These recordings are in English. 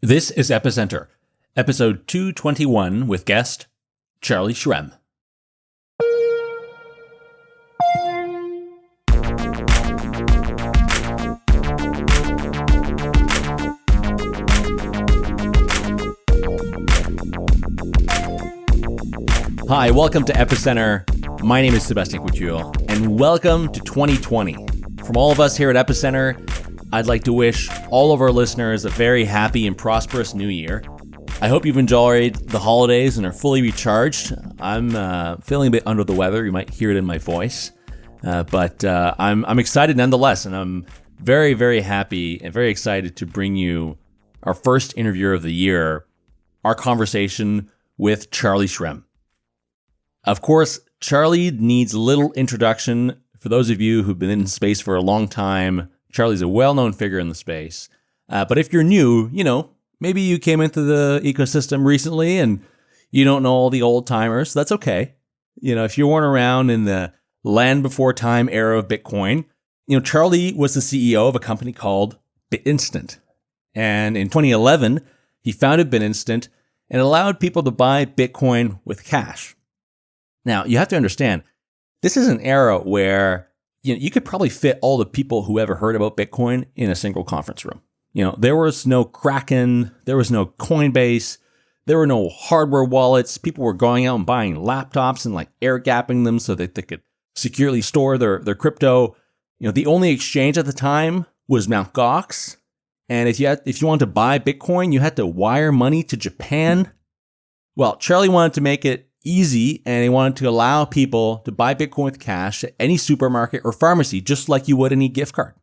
This is Epicenter, episode 221 with guest Charlie Shrem. Hi, welcome to Epicenter. My name is Sebastien Couture, and welcome to 2020. From all of us here at Epicenter, I'd like to wish all of our listeners a very happy and prosperous new year. I hope you've enjoyed the holidays and are fully recharged. I'm uh, feeling a bit under the weather. You might hear it in my voice. Uh, but uh, I'm, I'm excited nonetheless, and I'm very, very happy and very excited to bring you our first interview of the year, our conversation with Charlie Shrem. Of course, Charlie needs little introduction for those of you who've been in space for a long time Charlie's a well known figure in the space. Uh, but if you're new, you know, maybe you came into the ecosystem recently and you don't know all the old timers. That's okay. You know, if you weren't around in the land before time era of Bitcoin, you know, Charlie was the CEO of a company called BitInstant. And in 2011, he founded BitInstant and allowed people to buy Bitcoin with cash. Now, you have to understand, this is an era where you know, you could probably fit all the people who ever heard about Bitcoin in a single conference room. You know, there was no Kraken, there was no Coinbase, there were no hardware wallets. People were going out and buying laptops and like air gapping them so that they could securely store their, their crypto. You know, the only exchange at the time was Mt. Gox. And if you had, if you wanted to buy Bitcoin, you had to wire money to Japan. Well, Charlie wanted to make it easy and they wanted to allow people to buy Bitcoin with cash at any supermarket or pharmacy, just like you would any gift card.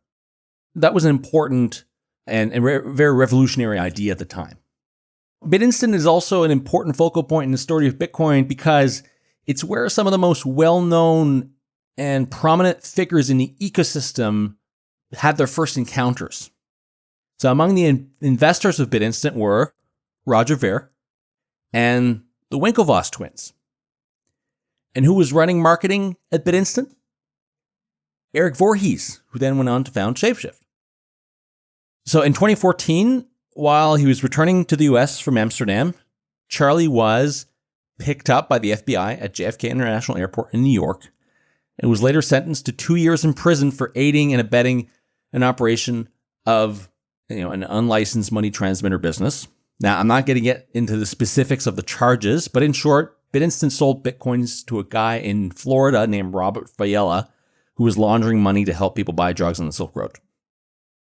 That was an important and, and re- very revolutionary idea at the time. BitInstant is also an important focal point in the story of Bitcoin because it's where some of the most well known and prominent figures in the ecosystem had their first encounters. So, among the in- investors of BitInstant were Roger Ver and the Winklevoss twins. And who was running marketing at BitInstant? Eric Voorhees, who then went on to found Shapeshift. So in 2014, while he was returning to the US from Amsterdam, Charlie was picked up by the FBI at JFK International Airport in New York and was later sentenced to two years in prison for aiding and abetting an operation of you know, an unlicensed money transmitter business. Now, I'm not going to get into the specifics of the charges, but in short, BitInstant sold Bitcoins to a guy in Florida named Robert Faiella, who was laundering money to help people buy drugs on the Silk Road.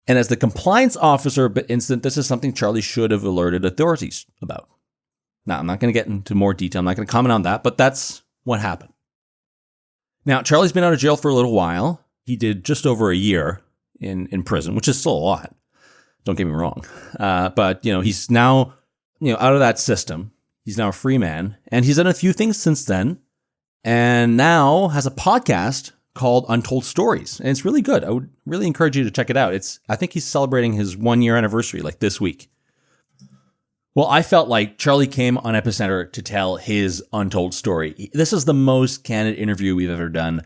And as the compliance officer of BitInstant, this is something Charlie should have alerted authorities about. Now, I'm not going to get into more detail. I'm not going to comment on that, but that's what happened. Now, Charlie's been out of jail for a little while. He did just over a year in, in prison, which is still a lot. Don't get me wrong. Uh, but, you know, he's now, you know, out of that system. He's now a free man. And he's done a few things since then. And now has a podcast called Untold Stories. And it's really good. I would really encourage you to check it out. It's I think he's celebrating his one year anniversary like this week. Well, I felt like Charlie came on Epicenter to tell his untold story. This is the most candid interview we've ever done.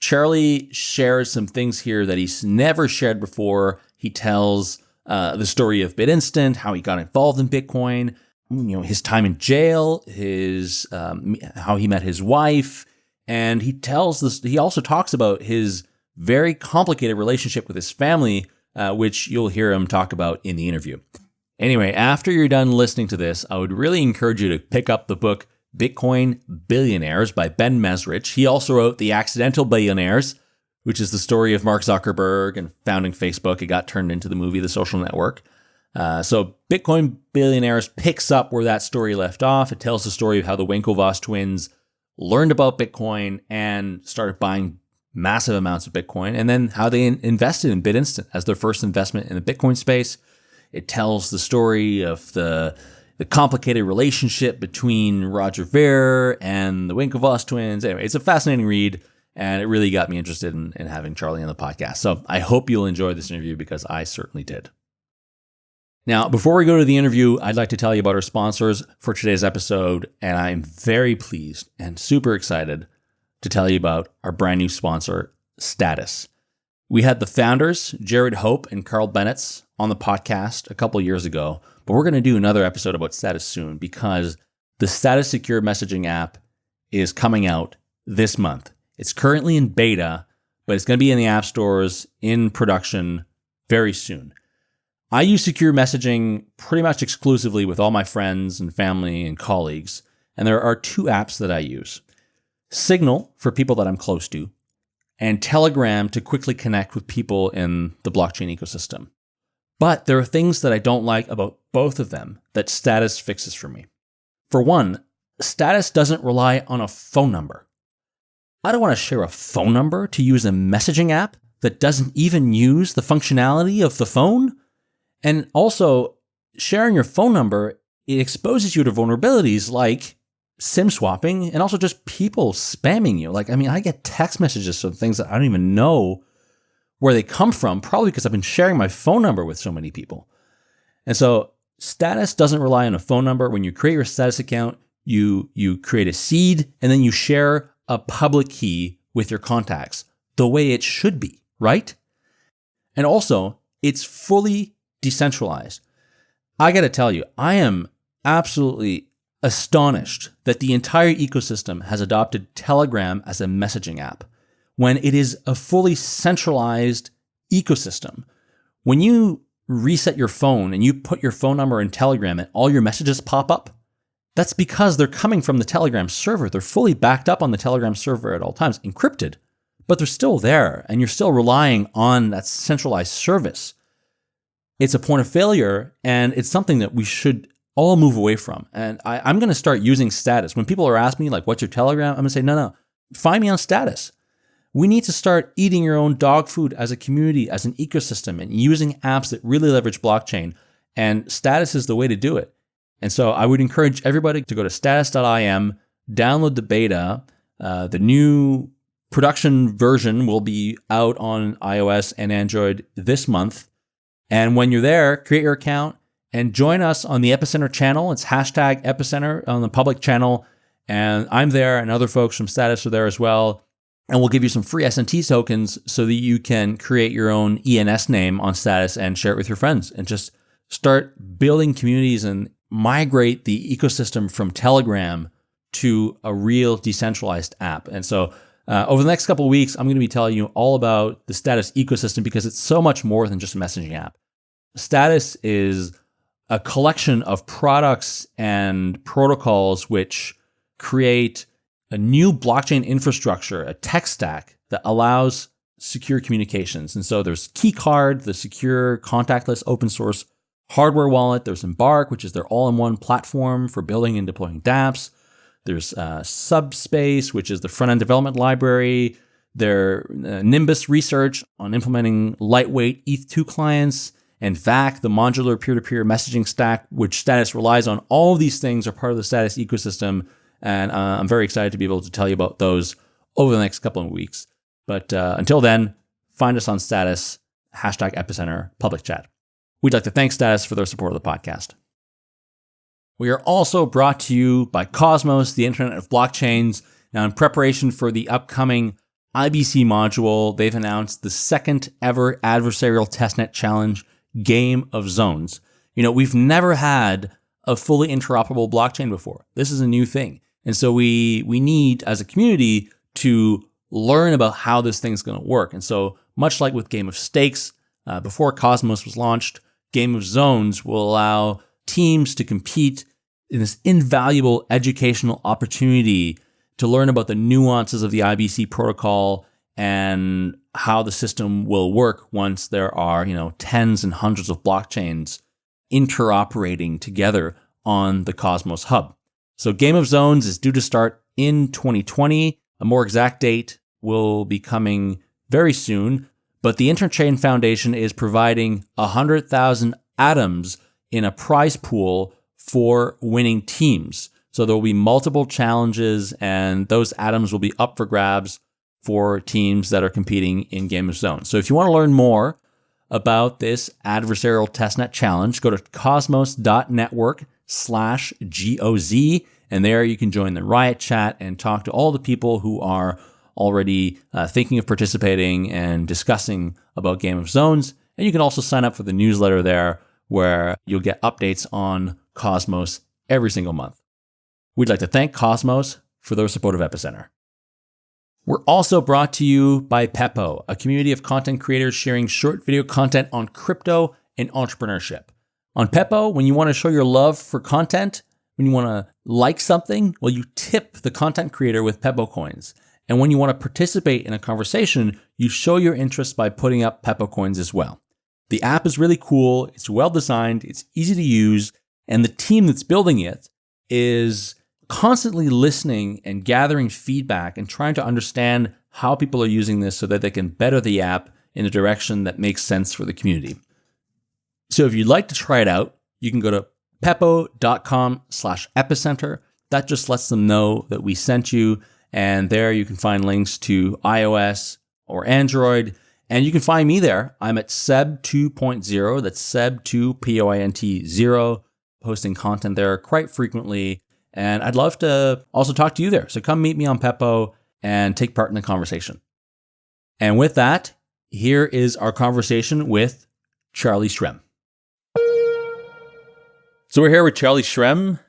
Charlie shares some things here that he's never shared before. He tells uh, the story of BitInstant, how he got involved in Bitcoin, you know, his time in jail, his um, how he met his wife, and he tells this. He also talks about his very complicated relationship with his family, uh, which you'll hear him talk about in the interview. Anyway, after you're done listening to this, I would really encourage you to pick up the book Bitcoin Billionaires by Ben Mezrich. He also wrote The Accidental Billionaires, which is the story of Mark Zuckerberg and founding Facebook. It got turned into the movie The Social Network. Uh, so Bitcoin Billionaires picks up where that story left off. It tells the story of how the Winklevoss twins learned about Bitcoin and started buying massive amounts of Bitcoin, and then how they in- invested in BitInstant as their first investment in the Bitcoin space. It tells the story of the the complicated relationship between Roger Ver and the Winklevoss twins. Anyway, it's a fascinating read. And it really got me interested in, in having Charlie on the podcast. So I hope you'll enjoy this interview because I certainly did. Now, before we go to the interview, I'd like to tell you about our sponsors for today's episode. And I'm very pleased and super excited to tell you about our brand new sponsor, Status. We had the founders, Jarrad Hope and Carl Bennetts, on the podcast a couple years ago, but we're going to do another episode about status soon because the status secure messaging app is coming out this month. It's currently in beta, but it's going to be in the app stores in production very soon. I use secure messaging pretty much exclusively with all my friends and family and colleagues, and there are two apps that I use Signal for people that I'm close to, and Telegram to quickly connect with people in the blockchain ecosystem. But there are things that I don't like about both of them that Status fixes for me. For one, Status doesn't rely on a phone number. I don't want to share a phone number to use a messaging app that doesn't even use the functionality of the phone. And also, sharing your phone number, it exposes you to vulnerabilities like SIM swapping and also just people spamming you. Like, I mean, I get text messages from things that I don't even know where they come from, probably because I've been sharing my phone number with so many people. And so, status doesn't rely on a phone number. When you create your status account, you you create a seed and then you share a public key with your contacts the way it should be, right? And also, it's fully decentralized. I got to tell you, I am absolutely astonished that the entire ecosystem has adopted Telegram as a messaging app when it is a fully centralized ecosystem. When you reset your phone and you put your phone number in Telegram and all your messages pop up, that's because they're coming from the Telegram server. They're fully backed up on the Telegram server at all times, encrypted, but they're still there and you're still relying on that centralized service. It's a point of failure and it's something that we should all move away from. And I, am going to start using status. When people are asking me, like, what's your Telegram? I'm going to say, no, no, find me on status. We need to start eating your own dog food as a community, as an ecosystem, and using apps that really leverage blockchain. And status is the way to do it. And so I would encourage everybody to go to status.im, download the beta. Uh, the new production version will be out on iOS and Android this month. And when you're there, create your account and join us on the Epicenter channel. It's hashtag Epicenter on the public channel. And I'm there, and other folks from Status are there as well. And we'll give you some free SNT tokens so that you can create your own ENS name on Status and share it with your friends and just start building communities and migrate the ecosystem from Telegram to a real decentralized app. And so uh, over the next couple of weeks, I'm going to be telling you all about the Status ecosystem because it's so much more than just a messaging app. Status is a collection of products and protocols which create a new blockchain infrastructure, a tech stack that allows secure communications. And so there's Keycard, the secure contactless open source hardware wallet. There's Embark, which is their all-in-one platform for building and deploying dApps. There's uh, Subspace, which is the front-end development library. Their uh, Nimbus research on implementing lightweight ETH2 clients and VAC, the modular peer-to-peer messaging stack, which Status relies on. All of these things are part of the Status ecosystem, and uh, I'm very excited to be able to tell you about those over the next couple of weeks. But uh, until then, find us on Status, hashtag Epicenter, public chat. We'd like to thank Status for their support of the podcast. We are also brought to you by Cosmos, the Internet of Blockchains. Now, in preparation for the upcoming IBC module, they've announced the second ever adversarial testnet challenge game of zones. You know, we've never had a fully interoperable blockchain before. This is a new thing. And so we we need as a community to learn about how this thing's going to work. And so much like with Game of Stakes, uh, before Cosmos was launched, Game of Zones will allow teams to compete this invaluable educational opportunity to learn about the nuances of the IBC protocol and how the system will work once there are, you know, tens and hundreds of blockchains interoperating together on the Cosmos hub. So Game of Zones is due to start in 2020. A more exact date will be coming very soon, but the Interchain Foundation is providing 100,000 atoms in a prize pool for winning teams. So there will be multiple challenges and those atoms will be up for grabs for teams that are competing in Game of Zones. So if you want to learn more about this adversarial testnet challenge, go to cosmos.network slash GOZ. And there you can join the Riot chat and talk to all the people who are already uh, thinking of participating and discussing about Game of Zones. And you can also sign up for the newsletter there where you'll get updates on Cosmos every single month. We'd like to thank Cosmos for their support of Epicenter. We're also brought to you by Pepo, a community of content creators sharing short video content on crypto and entrepreneurship. On Pepo, when you want to show your love for content, when you want to like something, well, you tip the content creator with Pepo coins. And when you want to participate in a conversation, you show your interest by putting up Pepo coins as well. The app is really cool, it's well designed, it's easy to use, and the team that's building it is constantly listening and gathering feedback and trying to understand how people are using this so that they can better the app in a direction that makes sense for the community. So if you'd like to try it out, you can go to pepo.com slash epicenter. That just lets them know that we sent you. And there you can find links to iOS or Android. And you can find me there. I'm at Seb 2.0. That's Seb 2 P O I N T 0, posting content there quite frequently. And I'd love to also talk to you there. So come meet me on Pepo and take part in the conversation. And with that, here is our conversation with Charlie Shrem. So we're here with Charlie Shrem.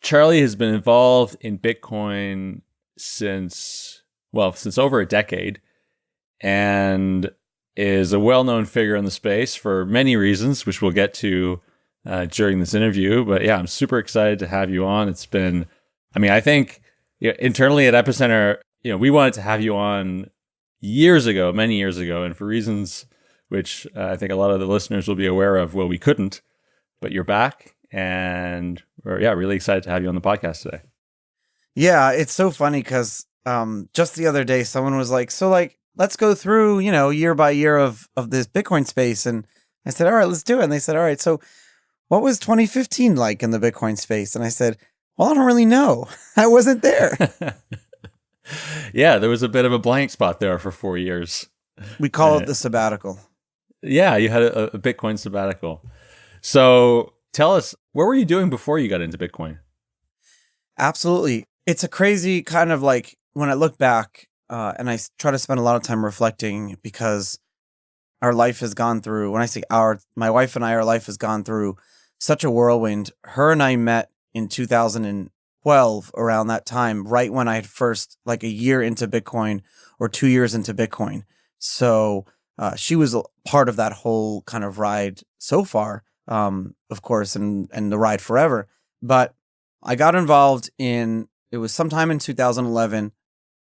Charlie has been involved in Bitcoin since, well, since over a decade and is a well known figure in the space for many reasons, which we'll get to uh, during this interview. But yeah, I'm super excited to have you on. It's been, I mean, I think you know, internally at Epicenter, you know, we wanted to have you on years ago, many years ago, and for reasons which uh, I think a lot of the listeners will be aware of, well, we couldn't, but you're back, and we're yeah, really excited to have you on the podcast today. Yeah, it's so funny because um, just the other day, someone was like, "So, like, let's go through, you know, year by year of of this Bitcoin space," and I said, "All right, let's do it." And they said, "All right, so." What was 2015 like in the Bitcoin space? And I said, well, I don't really know. I wasn't there. yeah, there was a bit of a blank spot there for four years. We call it the sabbatical. Yeah, you had a, a Bitcoin sabbatical. So tell us, what were you doing before you got into Bitcoin? Absolutely. It's a crazy kind of like when I look back uh, and I try to spend a lot of time reflecting because our life has gone through, when I say our, my wife and I, our life has gone through such a whirlwind. Her and I met in 2012 around that time, right when I had first, like a year into Bitcoin or two years into Bitcoin. So uh, she was part of that whole kind of ride so far, um, of course, and, and the ride forever. But I got involved in, it was sometime in 2011.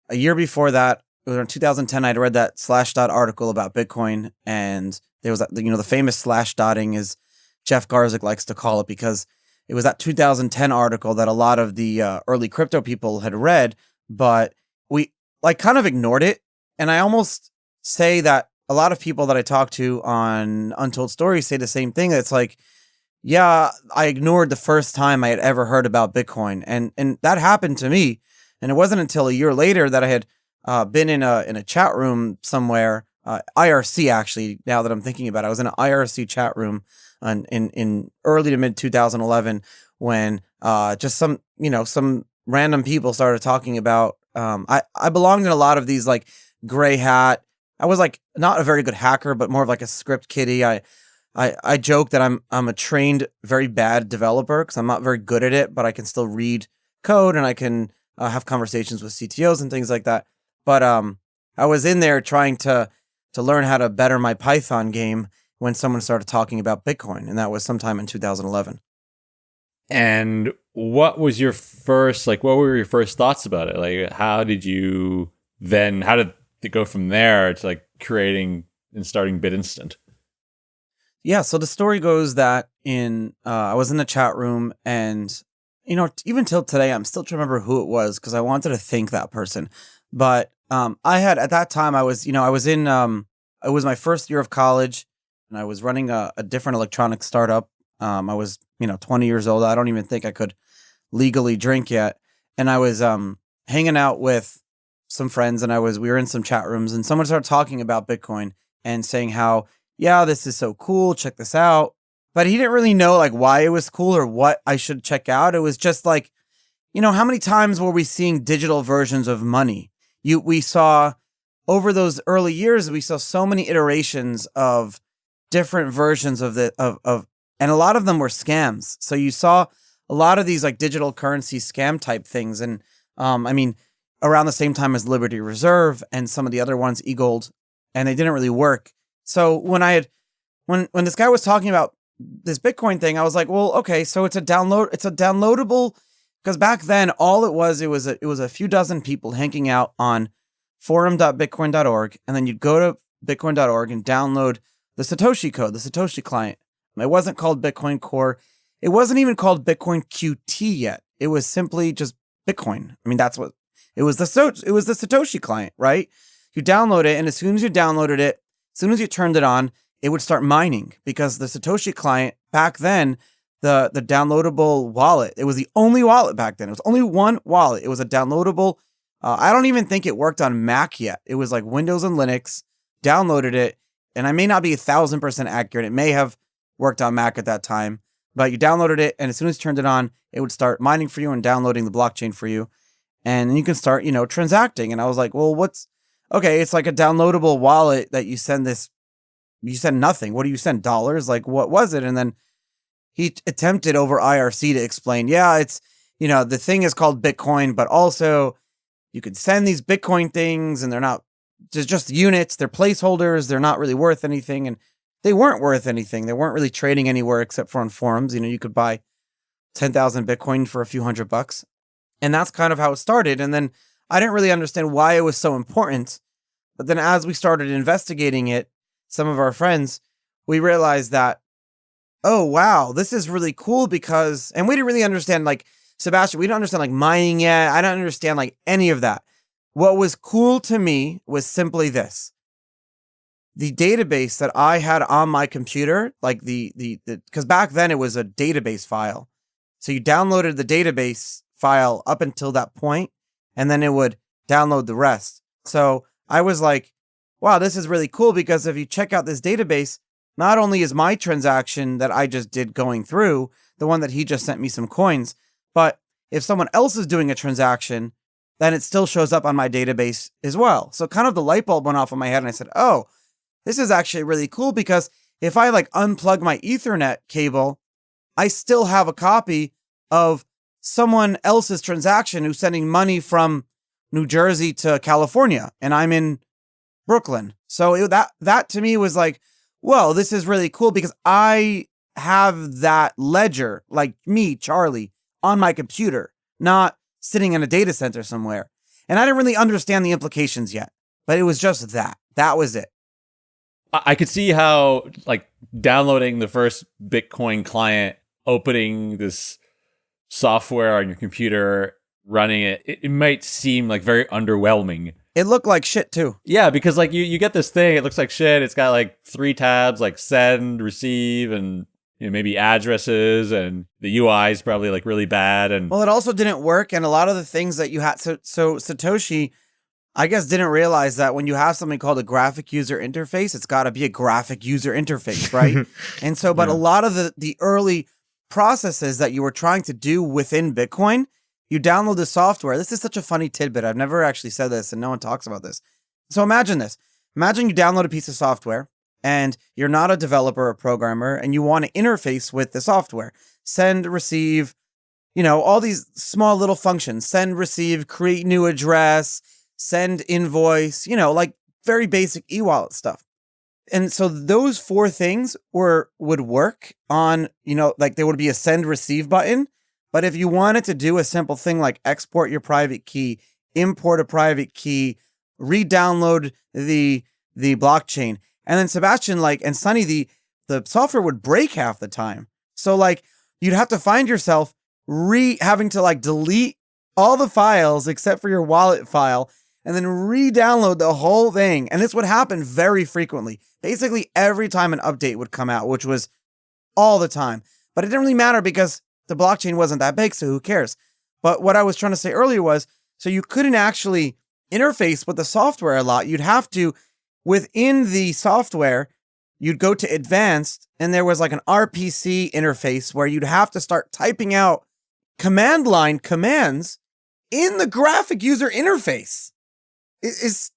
A year before that, it was in 2010, I'd read that Slashdot article about Bitcoin. And there was, you know, the famous slash dotting is Jeff Garzik likes to call it because it was that 2010 article that a lot of the uh, early crypto people had read, but we like kind of ignored it. And I almost say that a lot of people that I talk to on Untold Stories say the same thing. It's like, yeah, I ignored the first time I had ever heard about Bitcoin, and and that happened to me. And it wasn't until a year later that I had uh, been in a in a chat room somewhere, uh, IRC actually. Now that I'm thinking about it, I was in an IRC chat room in in, early to mid 2011 when uh, just some you know some random people started talking about. Um, I I belonged in a lot of these like gray hat. I was like not a very good hacker, but more of like a script kiddie. I I I joke that I'm I'm a trained very bad developer because I'm not very good at it, but I can still read code and I can uh, have conversations with CTOs and things like that. But um, I was in there trying to to learn how to better my Python game when someone started talking about Bitcoin, and that was sometime in 2011. And what was your first like? What were your first thoughts about it? Like, how did you then? How did it go from there to like creating and starting BitInstant? Yeah, so the story goes that in uh, I was in the chat room, and you know, even till today, I'm still trying to remember who it was because I wanted to thank that person. But um, I had at that time, I was, you know, I was in, um, it was my first year of college and I was running a, a different electronic startup. Um, I was, you know, 20 years old. I don't even think I could legally drink yet. And I was um, hanging out with some friends and I was, we were in some chat rooms and someone started talking about Bitcoin and saying how, yeah, this is so cool. Check this out. But he didn't really know like why it was cool or what I should check out. It was just like, you know, how many times were we seeing digital versions of money? You, we saw over those early years, we saw so many iterations of different versions of the of of and a lot of them were scams. So you saw a lot of these like digital currency scam type things and um I mean around the same time as Liberty Reserve and some of the other ones eGold and they didn't really work. So when I had when when this guy was talking about this Bitcoin thing, I was like, well, okay, so it's a download it's a downloadable because back then all it was it was a, it was a few dozen people hanging out on forum.bitcoin.org and then you'd go to bitcoin.org and download the Satoshi code, the Satoshi client. It wasn't called Bitcoin Core. It wasn't even called Bitcoin QT yet. It was simply just Bitcoin. I mean, that's what it was. The it was the Satoshi client, right? You download it, and as soon as you downloaded it, as soon as you turned it on, it would start mining because the Satoshi client back then, the the downloadable wallet, it was the only wallet back then. It was only one wallet. It was a downloadable. Uh, I don't even think it worked on Mac yet. It was like Windows and Linux. Downloaded it, and I may not be a thousand percent accurate. It may have worked on Mac at that time, but you downloaded it, and as soon as you turned it on, it would start mining for you and downloading the blockchain for you, and you can start, you know, transacting. And I was like, well, what's okay? It's like a downloadable wallet that you send this. You send nothing. What do you send? Dollars? Like what was it? And then he attempted over IRC to explain, yeah, it's you know the thing is called Bitcoin, but also you could send these Bitcoin things, and they're not just just units. They're placeholders. They're not really worth anything, and they weren't worth anything. They weren't really trading anywhere except for on forums. You know, you could buy ten thousand Bitcoin for a few hundred bucks, and that's kind of how it started. And then I didn't really understand why it was so important, but then as we started investigating it, some of our friends, we realized that, oh wow, this is really cool because, and we didn't really understand like Sebastien, we don't understand like mining yet. I don't understand like any of that. What was cool to me was simply this. The database that I had on my computer, like the the because back then it was a database file. So you downloaded the database file up until that point, and then it would download the rest. So I was like, wow, this is really cool because if you check out this database, not only is my transaction that I just did going through, the one that he just sent me some coins, but if someone else is doing a transaction, then it still shows up on my database as well. So kind of the light bulb went off in my head and I said, oh, this is actually really cool because if I like unplug my ethernet cable, I still have a copy of someone else's transaction who's sending money from New Jersey to California and I'm in Brooklyn. So it, that that to me was like, whoa, this is really cool because I have that ledger, like me, Charlie, on my computer, not sitting in a data center somewhere. And I didn't really understand the implications yet, but it was just that. That was it. I could see how, like, downloading the first Bitcoin client, opening this software on your computer, running it, it, it might seem like very underwhelming. It looked like shit too. Yeah, because like you, you get this thing, it looks like shit. It's got like three tabs, like send, receive, and you know, maybe addresses and the UI is probably like really bad and well it also didn't work and a lot of the things that you had so so Satoshi I guess didn't realize that when you have something called a graphic user interface it's got to be a graphic user interface right? And so but yeah. a lot of the the early processes that you were trying to do within Bitcoin you download the software. This is such a funny tidbit. I've never actually said this and no one talks about this. So imagine this. Imagine you download a piece of software and you're not a developer or programmer and you want to interface with the software, send, receive, you know, all these small little functions, send, receive, create new address, send invoice, you know, like very basic e-wallet stuff. And so those four things were would work on, you know, like there would be a send receive button, but if you wanted to do a simple thing like export your private key, import a private key, re-download the the blockchain, and then Sebastien, like, and Sunny, the the software would break half the time. So like you'd have to find yourself re having to like delete all the files except for your wallet file and then re-download the whole thing. And this would happen very frequently. Basically every time an update would come out, which was all the time. But it didn't really matter because the blockchain wasn't that big, so who cares? But what I was trying to say earlier was so you couldn't actually interface with the software a lot. You'd have to within the software, you'd go to advanced and there was like an RPC interface where you'd have to start typing out command line commands in the graphic user interface. It is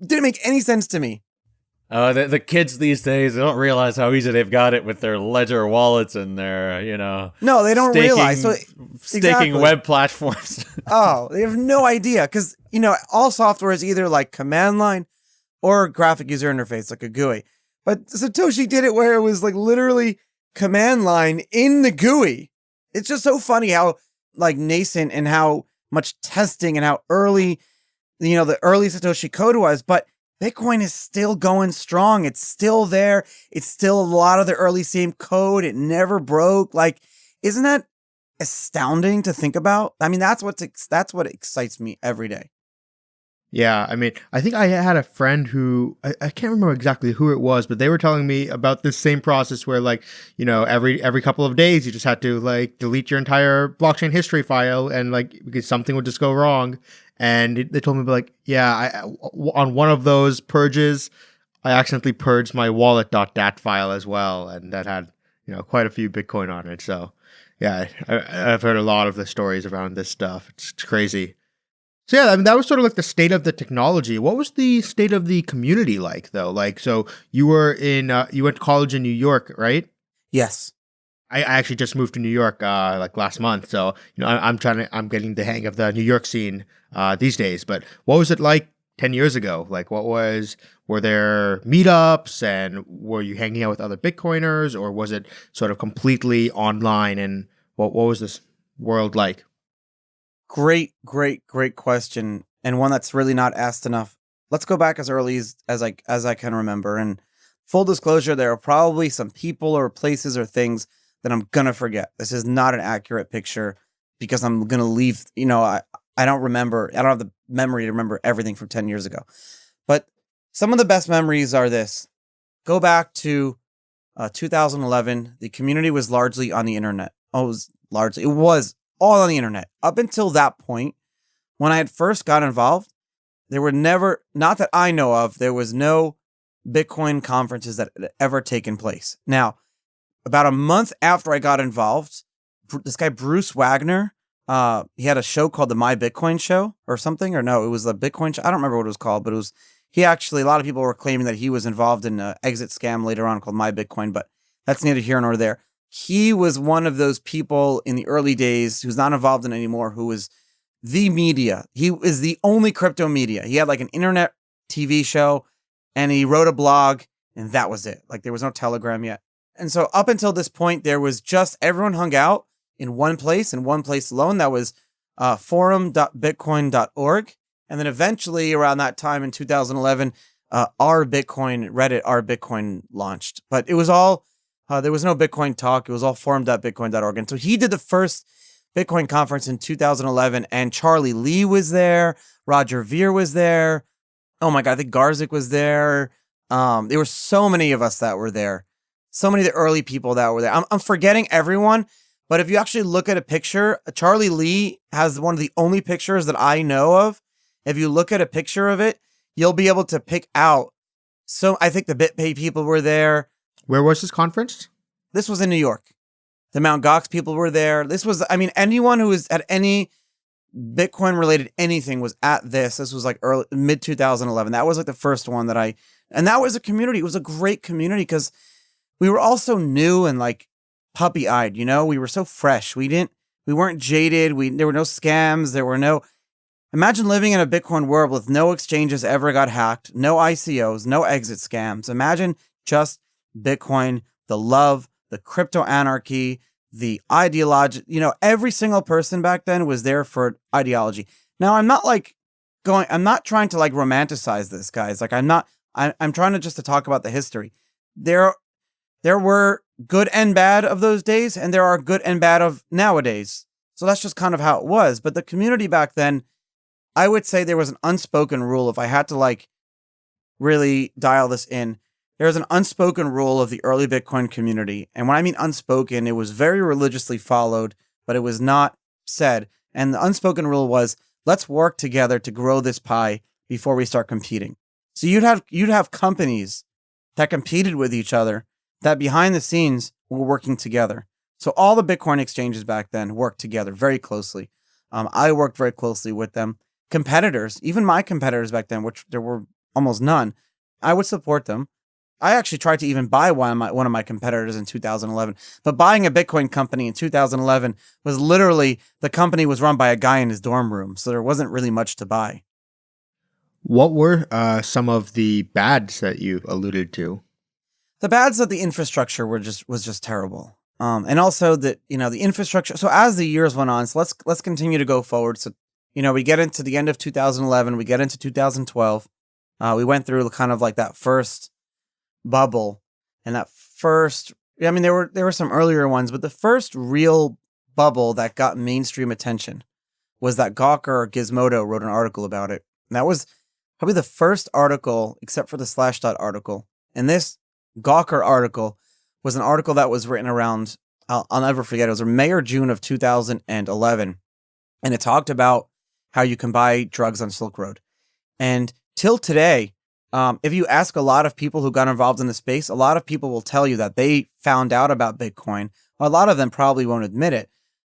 didn't make any sense to me. Oh, the, the kids these days they don't realize how easy they've got it with their ledger wallets and their, you know, No, they don't staking- realize. So staking exactly. web platforms. oh, they have no idea because you know all software is either like command line or graphic user interface, like a GUI. But Satoshi did it where it was like literally command line in the GUI. It's just so funny how like nascent and how much testing and how early, you know, the early Satoshi code was. But Bitcoin is still going strong. It's still there. It's still a lot of the early same code. It never broke. Like, isn't that astounding to think about? I mean, that's what's that's what excites me every day. Yeah, I mean, I think I had a friend who I, I can't remember exactly who it was, but they were telling me about this same process where, like, you know, every every couple of days you just had to like delete your entire blockchain history file, and like because something would just go wrong, and they told me like, yeah, I- on one of those purges, I accidentally purged my wallet.dat file as well, and that had you know quite a few Bitcoin on it. So, yeah, I, I've heard a lot of the stories around this stuff. It's, it's crazy. So yeah, I mean that was sort of like the state of the technology. What was the state of the community like though? Like, so you were in, uh, you went to college in New York, right? Yes. I, I actually just moved to New York uh, like last month, so you know I, I'm trying to, I'm getting the hang of the New York scene uh, these days. But what was it like ten years ago? Like, what was were there meetups and were you hanging out with other Bitcoiners, or was it sort of completely online? And what what was this world like? Great, great, great question, and one that's really not asked enough. Let's go back as early as, as I as I can remember. And full disclosure, there are probably some people or places or things that I'm gonna forget. This is not an accurate picture because I'm gonna leave. You know, I I don't remember. I don't have the memory to remember everything from ten years ago. But some of the best memories are this. Go back to uh, 2011. The community was largely on the internet. Oh, it was largely. It was all on the internet. Up until that point, when I had first got involved, there were never, not that I know of, there was no Bitcoin conferences that had ever taken place. Now, about a month after I got involved, this guy Bruce Wagner, uh, he had a show called the My Bitcoin Show or something, or no, it was the Bitcoin. Show. I don't remember what it was called, but it was. He actually, a lot of people were claiming that he was involved in an exit scam later on called My Bitcoin, but that's neither here nor there he was one of those people in the early days who's not involved in anymore who was the media. He is the only crypto media. He had like an internet tv show and he wrote a blog and that was it. Like there was no telegram yet. And so up until this point there was just everyone hung out in one place in one place alone. That was uh, forum.bitcoin.org and then eventually around that time in 2011 uh, our bitcoin reddit our bitcoin launched. But it was all uh, there was no Bitcoin talk. It was all forum.bitcoin.org. And so he did the first Bitcoin conference in 2011, and Charlie Lee was there. Roger Ver was there. Oh my God, I think Garzik was there. Um, there were so many of us that were there. So many of the early people that were there. I'm, I'm forgetting everyone, but if you actually look at a picture, Charlie Lee has one of the only pictures that I know of. If you look at a picture of it, you'll be able to pick out. So I think the BitPay people were there. Where was this conference? This was in New York. The Mount Gox people were there. This was, I mean, anyone who was at any Bitcoin related anything was at this. This was like early mid 2011. That was like the first one that I, and that was a community. It was a great community because we were all so new and like puppy eyed. You know, we were so fresh. We didn't, we weren't jaded. We there were no scams. There were no. Imagine living in a Bitcoin world with no exchanges ever got hacked, no ICOs, no exit scams. Imagine just Bitcoin, the love, the crypto anarchy, the ideology. You know, every single person back then was there for ideology. Now, I'm not like going, I'm not trying to like romanticize this, guys. Like, I'm not, I, I'm trying to just to talk about the history. There, there were good and bad of those days, and there are good and bad of nowadays. So that's just kind of how it was. But the community back then, I would say there was an unspoken rule. If I had to like really dial this in, there's an unspoken rule of the early Bitcoin community. And when I mean unspoken, it was very religiously followed, but it was not said. And the unspoken rule was let's work together to grow this pie before we start competing. So you'd have you'd have companies that competed with each other that behind the scenes were working together. So all the Bitcoin exchanges back then worked together very closely. Um, I worked very closely with them. Competitors, even my competitors back then, which there were almost none, I would support them. I actually tried to even buy one of my one of my competitors in 2011. But buying a Bitcoin company in 2011 was literally the company was run by a guy in his dorm room, so there wasn't really much to buy. What were uh, some of the bads that you alluded to? The bads of the infrastructure were just was just terrible. Um, and also that you know the infrastructure. So as the years went on, so let's let's continue to go forward. So you know we get into the end of 2011, we get into 2012. Uh, we went through kind of like that first bubble, and that first. I mean, there were there were some earlier ones, but the first real bubble that got mainstream attention was that Gawker Gizmodo wrote an article about it. And that was probably the first article, except for the Slashdot article. And this Gawker article was an article that was written around, I'll, I'll never forget, it was May or June of 2011. And it talked about how you can buy drugs on Silk Road. And till today, um, if you ask a lot of people who got involved in the space, a lot of people will tell you that they found out about Bitcoin. a lot of them probably won't admit it,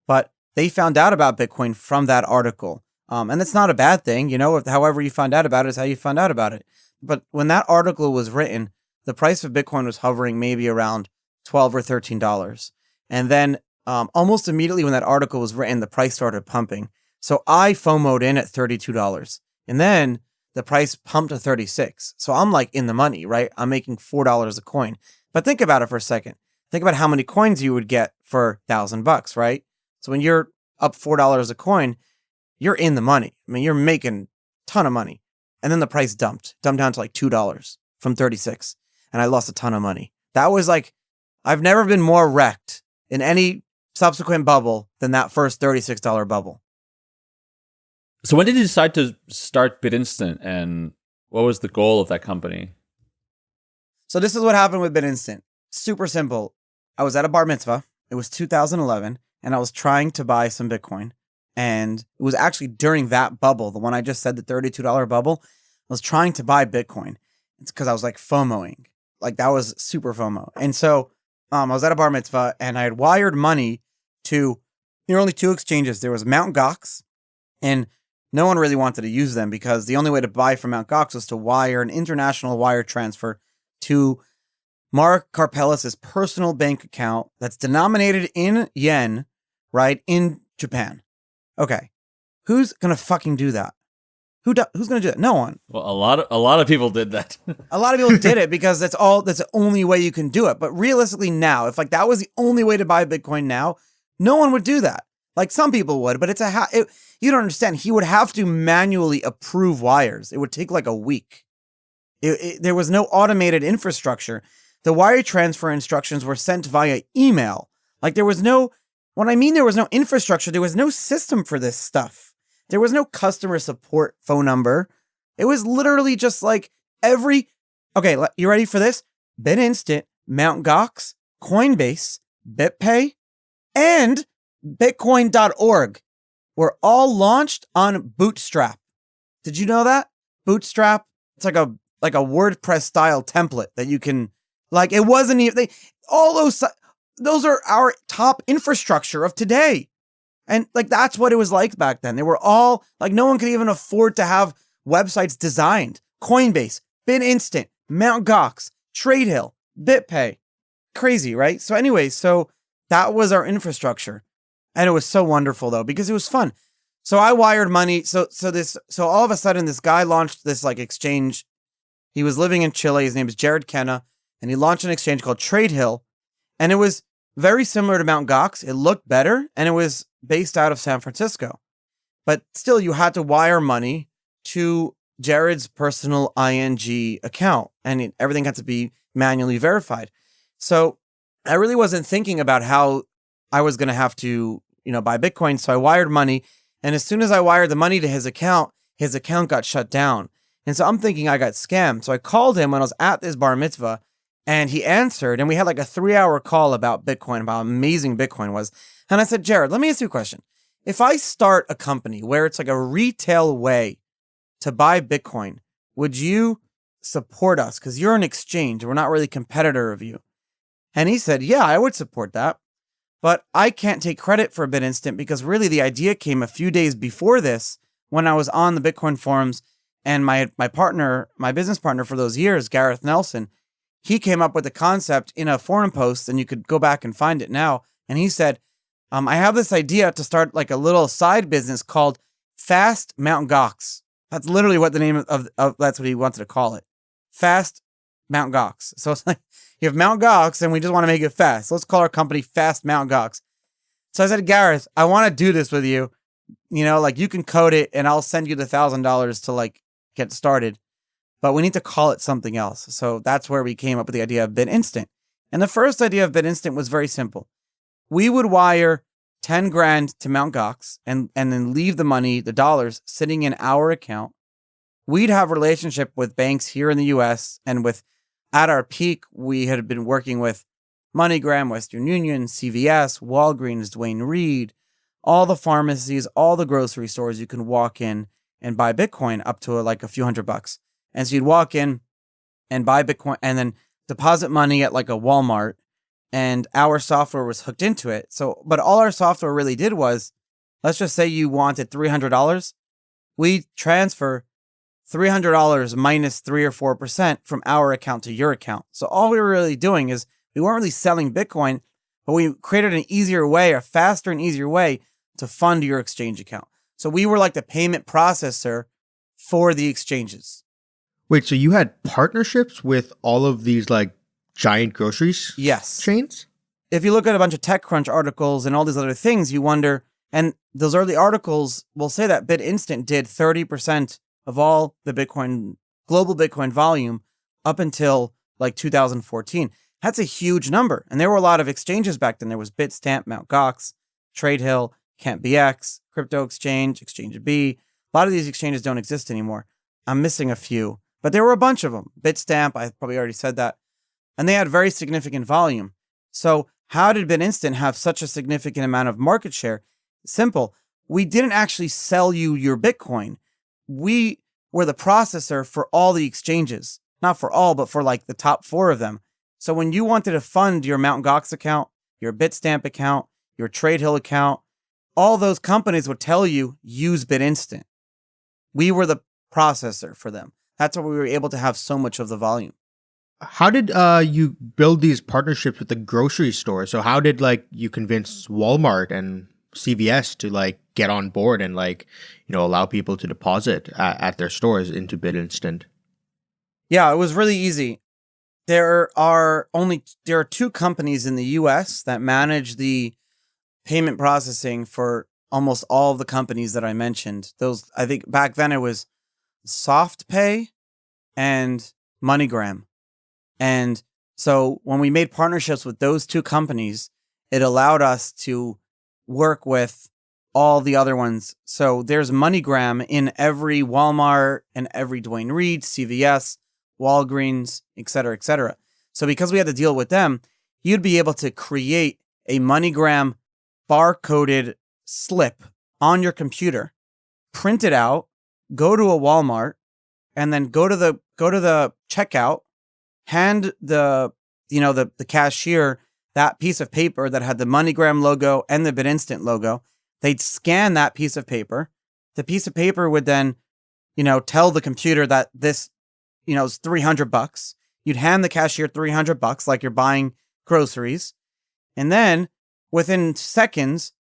but they found out about Bitcoin from that article. Um, and it's not a bad thing, you know, if, however you find out about it is how you found out about it. But when that article was written, the price of Bitcoin was hovering maybe around 12 or $13. And then um, almost immediately when that article was written, the price started pumping. So I FOMOed in at $32. And then the price pumped to 36. So I'm like in the money, right? I'm making $4 a coin. But think about it for a second. Think about how many coins you would get for 1000 bucks, right? So when you're up $4 a coin, you're in the money. I mean, you're making a ton of money. And then the price dumped, dumped down to like $2 from 36. And I lost a ton of money. That was like, I've never been more wrecked in any subsequent bubble than that first $36 bubble. So when did you decide to start BitInstant and what was the goal of that company? So this is what happened with BitInstant. Super simple. I was at a bar mitzvah. It was 2011 and I was trying to buy some Bitcoin. And it was actually during that bubble, the one I just said, the $32 bubble, I was trying to buy Bitcoin. It's because I was like FOMOing. Like that was super FOMO. And so um, I was at a bar mitzvah and I had wired money to, there were only two exchanges. There was Mount Gox and no one really wanted to use them because the only way to buy from Mount Gox was to wire an international wire transfer to Mark Karpelès's personal bank account that's denominated in yen, right, in Japan. Okay. Who's going to fucking do that? Who do, who's going to do that? No one. Well, a lot of a lot of people did that. a lot of people did it because that's all that's the only way you can do it. But realistically now, if like that was the only way to buy Bitcoin now, no one would do that. Like some people would, but it's a ha- it, you don't understand. He would have to manually approve wires. It would take like a week. It, it, there was no automated infrastructure. The wire transfer instructions were sent via email. Like there was no when I mean there was no infrastructure, there was no system for this stuff. There was no customer support phone number. It was literally just like every. Okay, you ready for this? BitInstant, Mount Gox, Coinbase, BitPay, and Bitcoin.org were all launched on Bootstrap. Did you know that? Bootstrap, it's like a like a WordPress style template that you can like it wasn't even they all those those are our top infrastructure of today. And like that's what it was like back then. They were all like no one could even afford to have websites designed. Coinbase, BitInstant, Mount Gox, TradeHill, BitPay. Crazy, right? So anyway, so that was our infrastructure. And it was so wonderful though because it was fun. So I wired money. So so this so all of a sudden this guy launched this like exchange. He was living in Chile. His name is Jered Kenna, and he launched an exchange called Trade Hill. and it was very similar to Mount Gox. It looked better and it was based out of San Francisco. But still, you had to wire money to Jered's personal ING account and it, everything had to be manually verified. So I really wasn't thinking about how I was going to have to, you know, buy Bitcoin. So I wired money. And as soon as I wired the money to his account, his account got shut down. And so I'm thinking I got scammed. So I called him when I was at this bar mitzvah and he answered, and we had like a three hour call about Bitcoin, about how amazing Bitcoin was. And I said, Jered, let me ask you a question. If I start a company where it's like a retail way to buy Bitcoin, would you support us? Because you're an exchange. We're not really competitor of you. And he said, Yeah, I would support that. But I can't take credit for BitInstant because really the idea came a few days before this when I was on the Bitcoin forums and my my partner, my business partner for those years, Gareth Nelson, he came up with the concept in a forum post, and you could go back and find it now. And he said, um, I have this idea to start like a little side business called Fast Mount Gox. That's literally what the name of, of that's what he wanted to call it. Fast Mount Gox. So it's like you have Mount Gox and we just want to make it fast. Let's call our company Fast Mount Gox. So I said, Gareth, I want to do this with you. You know, like you can code it and I'll send you the thousand dollars to like get started. But we need to call it something else. So that's where we came up with the idea of BitInstant. And the first idea of BitInstant was very simple. We would wire 10 grand to Mount Gox and, and then leave the money, the dollars, sitting in our account. We'd have relationship with banks here in the US and with at our peak, we had been working with MoneyGram, Western Union, CVS, Walgreens, Duane Reade, all the pharmacies, all the grocery stores you can walk in and buy Bitcoin up to like a few hundred bucks. And so you'd walk in and buy Bitcoin and then deposit money at like a Walmart and our software was hooked into it. So, but all our software really did was let's just say you wanted $300. We transfer $300 minus 3 or 4% from our account to your account. So all we were really doing is we weren't really selling Bitcoin, but we created an easier way, a faster and easier way to fund your exchange account. So we were like the payment processor for the exchanges. Wait, so you had partnerships with all of these like giant groceries Yes. chains? If you look at a bunch of TechCrunch articles and all these other things, you wonder, and those early articles will say that BitInstant did 30% of all the Bitcoin, global Bitcoin volume up until like 2014. That's a huge number. And there were a lot of exchanges back then. There was Bitstamp, Mt. Gox, TradeHill, CampBX, Crypto Exchange, Exchange B. A lot of these exchanges don't exist anymore. I'm missing a few, but there were a bunch of them. Bitstamp, I probably already said that. And they had very significant volume. So, how did BitInstant have such a significant amount of market share? Simple. We didn't actually sell you your Bitcoin. We were the processor for all the exchanges. Not for all, but for like the top four of them. So when you wanted to fund your Mt. Gox account, your Bitstamp account, your TradeHill account, all those companies would tell you use BitInstant. We were the processor for them. That's why we were able to have so much of the volume. How did uh, you build these partnerships with the grocery store? So how did like you convince Walmart and CVS to like get on board and like you know allow people to deposit at, at their stores into BitInstant? Yeah, it was really easy. There are only there are two companies in the US that manage the payment processing for almost all of the companies that I mentioned. Those I think back then it was SoftPay and MoneyGram. And so when we made partnerships with those two companies, it allowed us to work with all the other ones. So there's MoneyGram in every Walmart and every Duane Reade, CVS, Walgreens, et cetera, et cetera. So because we had to deal with them, you'd be able to create a MoneyGram barcoded slip on your computer, print it out, go to a Walmart, and then go to the go to the checkout, hand the you know the the cashier that piece of paper that had the MoneyGram logo and the BitInstant logo. They'd scan that piece of paper. The piece of paper would then, you know, tell the computer that this, you know, is 300 bucks. You'd hand the cashier 300 bucks like you're buying groceries. And then within seconds,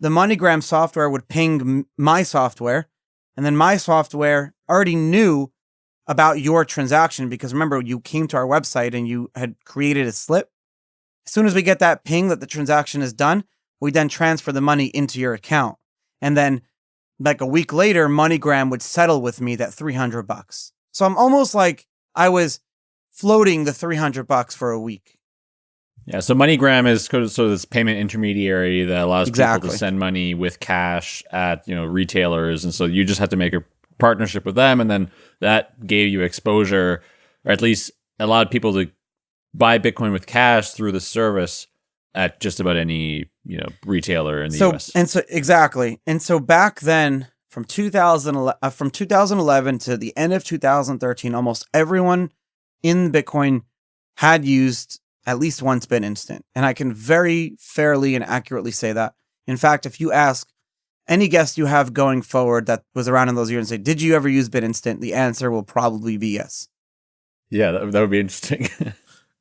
the MoneyGram software would ping my software. And then my software already knew about your transaction because remember, you came to our website and you had created a slip. As soon as we get that ping that the transaction is done, we then transfer the money into your account. And then like a week later, MoneyGram would settle with me that 300 bucks. So I'm almost like I was floating the 300 bucks for a week. Yeah, so MoneyGram is sort of this payment intermediary that allows people to send money with cash at you know retailers, and so you just have to make a partnership with them, and then that gave you exposure, or at least allowed people to buy Bitcoin with cash through the service at just about any you know retailer in the so U.S. and so exactly. And so back then from 2011 uh, from 2011 to the end of 2013 almost everyone in Bitcoin had used at least once BitInstant. And I can very fairly and accurately say that. In fact, if you ask any guest you have going forward that was around in those years and say, Did you ever use BitInstant? The answer will probably be yes. Yeah, that, that would be interesting.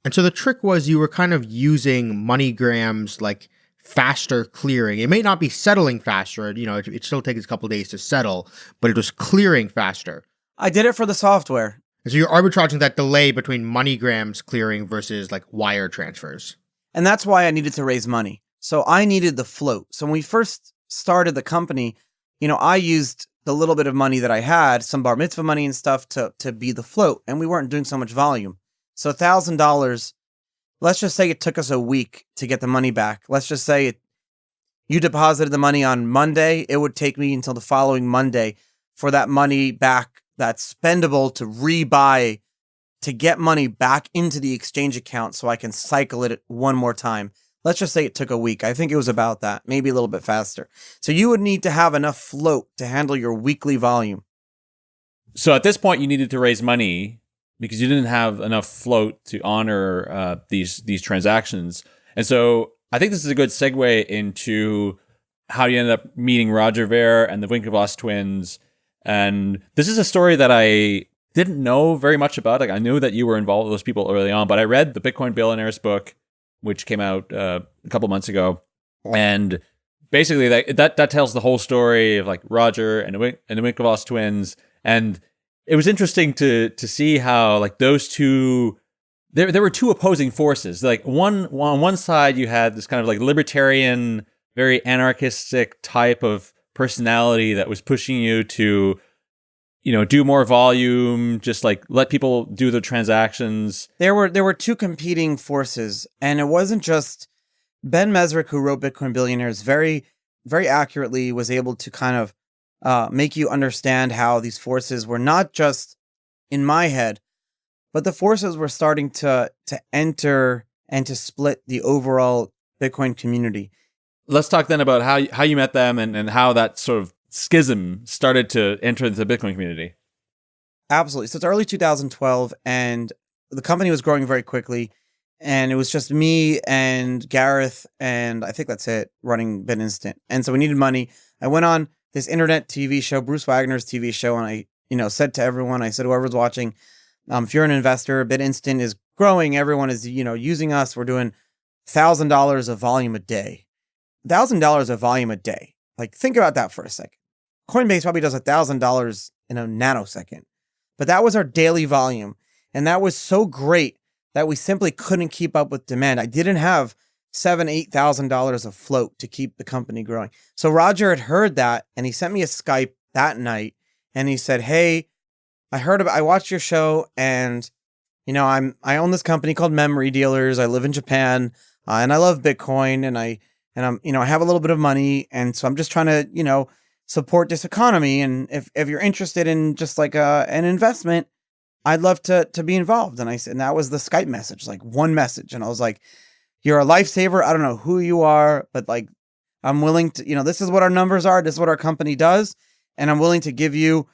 And so the trick was you were kind of using MoneyGram's like faster clearing. It may not be settling faster, you know, it, it still takes a couple days to settle, but it was clearing faster. I did it for the software. And so you're arbitraging that delay between MoneyGram's clearing versus like wire transfers. And that's why I needed to raise money. So I needed the float. So when we first started the company, you know, I used the little bit of money that I had, some bar mitzvah money and stuff to to be the float, and we weren't doing so much volume. So thousand dollars, let's just say it took us a week to get the money back. Let's just say it you deposited the money on Monday, it would take me until the following Monday for that money back that's spendable to rebuy to get money back into the exchange account so I can cycle it one more time. Let's just say it took a week. I think it was about that, maybe a little bit faster. So you would need to have enough float to handle your weekly volume. so at this point, you needed to raise money because you didn't have enough float to honor uh, these these transactions. And so I think this is a good segue into how you ended up meeting Roger Ver and the Winklevoss twins. And this is a story that I didn't know very much about. Like I knew that you were involved with those people early on, but I read the Bitcoin Billionaires book, which came out uh, a couple months ago, and basically that that that tells the whole story of like Roger and the and the Winklevoss twins, and it was interesting to to see how like those two there there were two opposing forces. Like one on one side you had this kind of like libertarian, very anarchistic type of personality that was pushing you to you know do more volume, just like let people do the transactions. There were there were two competing forces, and it wasn't just Ben Mezrich who wrote Bitcoin Billionaires very very accurately was able to kind of uh, make you understand how these forces were not just in my head, but the forces were starting to to enter and to split the overall Bitcoin community. Let's talk then about how how you met them and, and how that sort of schism started to enter the Bitcoin community. Absolutely. So it's early 2012, and the company was growing very quickly. And it was just me and Gareth, and I think that's it, running BitInstant. And so we needed money. I went on this internet TV show, Bruce Wagner's TV show, and I, you know, said to everyone, I said, whoever's watching, um, if you're an investor, BitInstant is growing. Everyone is, you know, using us. We're doing thousand dollars of volume a day. Thousand dollars of volume a day. Like, think about that for a second. Coinbase probably does a thousand dollars in a nanosecond, but that was our daily volume, and that was so great that we simply couldn't keep up with demand. I didn't have seven, eight thousand dollars of float to keep the company growing. So Roger had heard that, and he sent me a Skype that night, and he said, "Hey, I heard about, I watched your show, and you know, I'm I own this company called Memory Dealers. I live in Japan, uh, and I love Bitcoin, and I and I'm you know I have a little bit of money, and so I'm just trying to you know support this economy. And if if you're interested in just like a an investment." I'd love to to be involved. And I said, and that was the Skype message, like one message. And I was like, You're a lifesaver. I don't know who you are, but like I'm willing to, you know, this is what our numbers are, this is what our company does, and I'm willing to give you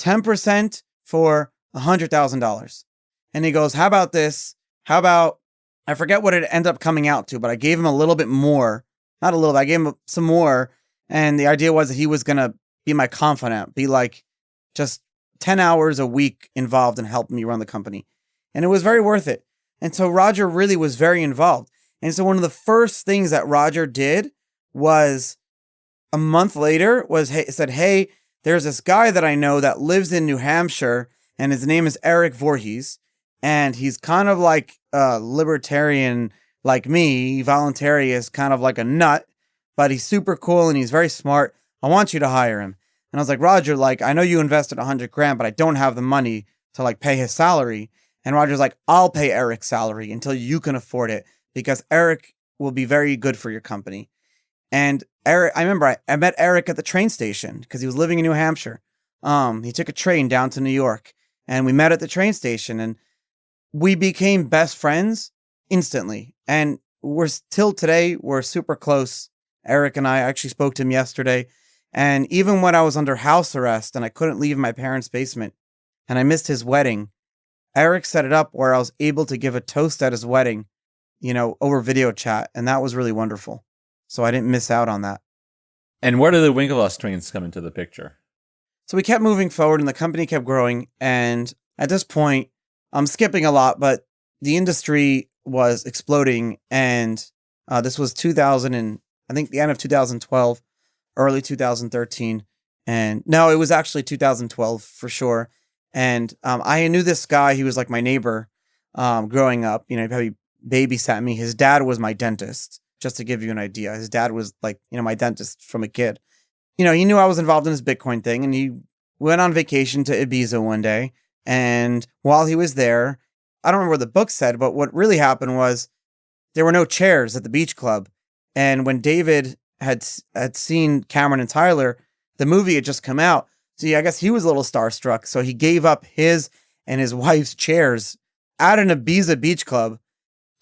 10% for a hundred thousand dollars. And he goes, How about this? How about I forget what it ended up coming out to, but I gave him a little bit more. Not a little, bit, I gave him some more. And the idea was that he was gonna be my confidant, be like just 10 hours a week involved in helping me run the company. And it was very worth it. And so Roger really was very involved. And so one of the first things that Roger did was a month later was hey, said, "Hey, there's this guy that I know that lives in New Hampshire and his name is Eric Voorhees and he's kind of like a libertarian like me, voluntarist, kind of like a nut, but he's super cool and he's very smart. I want you to hire him." And I was like, Roger, like, I know you invested a hundred grand, but I don't have the money to like pay his salary. And Roger's like, I'll pay Eric's salary until you can afford it because Eric will be very good for your company. And Eric, I remember I, I met Eric at the train station because he was living in New Hampshire. Um, he took a train down to New York and we met at the train station and we became best friends instantly. And we're still today, we're super close. Eric and I actually spoke to him yesterday. And even when I was under house arrest and I couldn't leave my parents' basement and I missed his wedding, Eric set it up where I was able to give a toast at his wedding, you know, over video chat. And that was really wonderful. So I didn't miss out on that. And where do the Winklevoss twins come into the picture? So we kept moving forward and the company kept growing. And at this point, I'm skipping a lot, but the industry was exploding, and uh, this was 2000 and I think the end of 2012, early 2013, and no, it was actually 2012 for sure. And um, I knew this guy; he was like my neighbor um, growing up. You know, he probably babysat me. His dad was my dentist, just to give you an idea. His dad was like, you know, my dentist from a kid. You know, he knew I was involved in this Bitcoin thing, and he went on vacation to Ibiza one day. And while he was there, I don't remember what the book said, but what really happened was there were no chairs at the beach club. And when David had had seen Cameron and Tyler, the movie had just come out. See, I guess he was a little starstruck, so he gave up his and his wife's chairs at an Ibiza beach club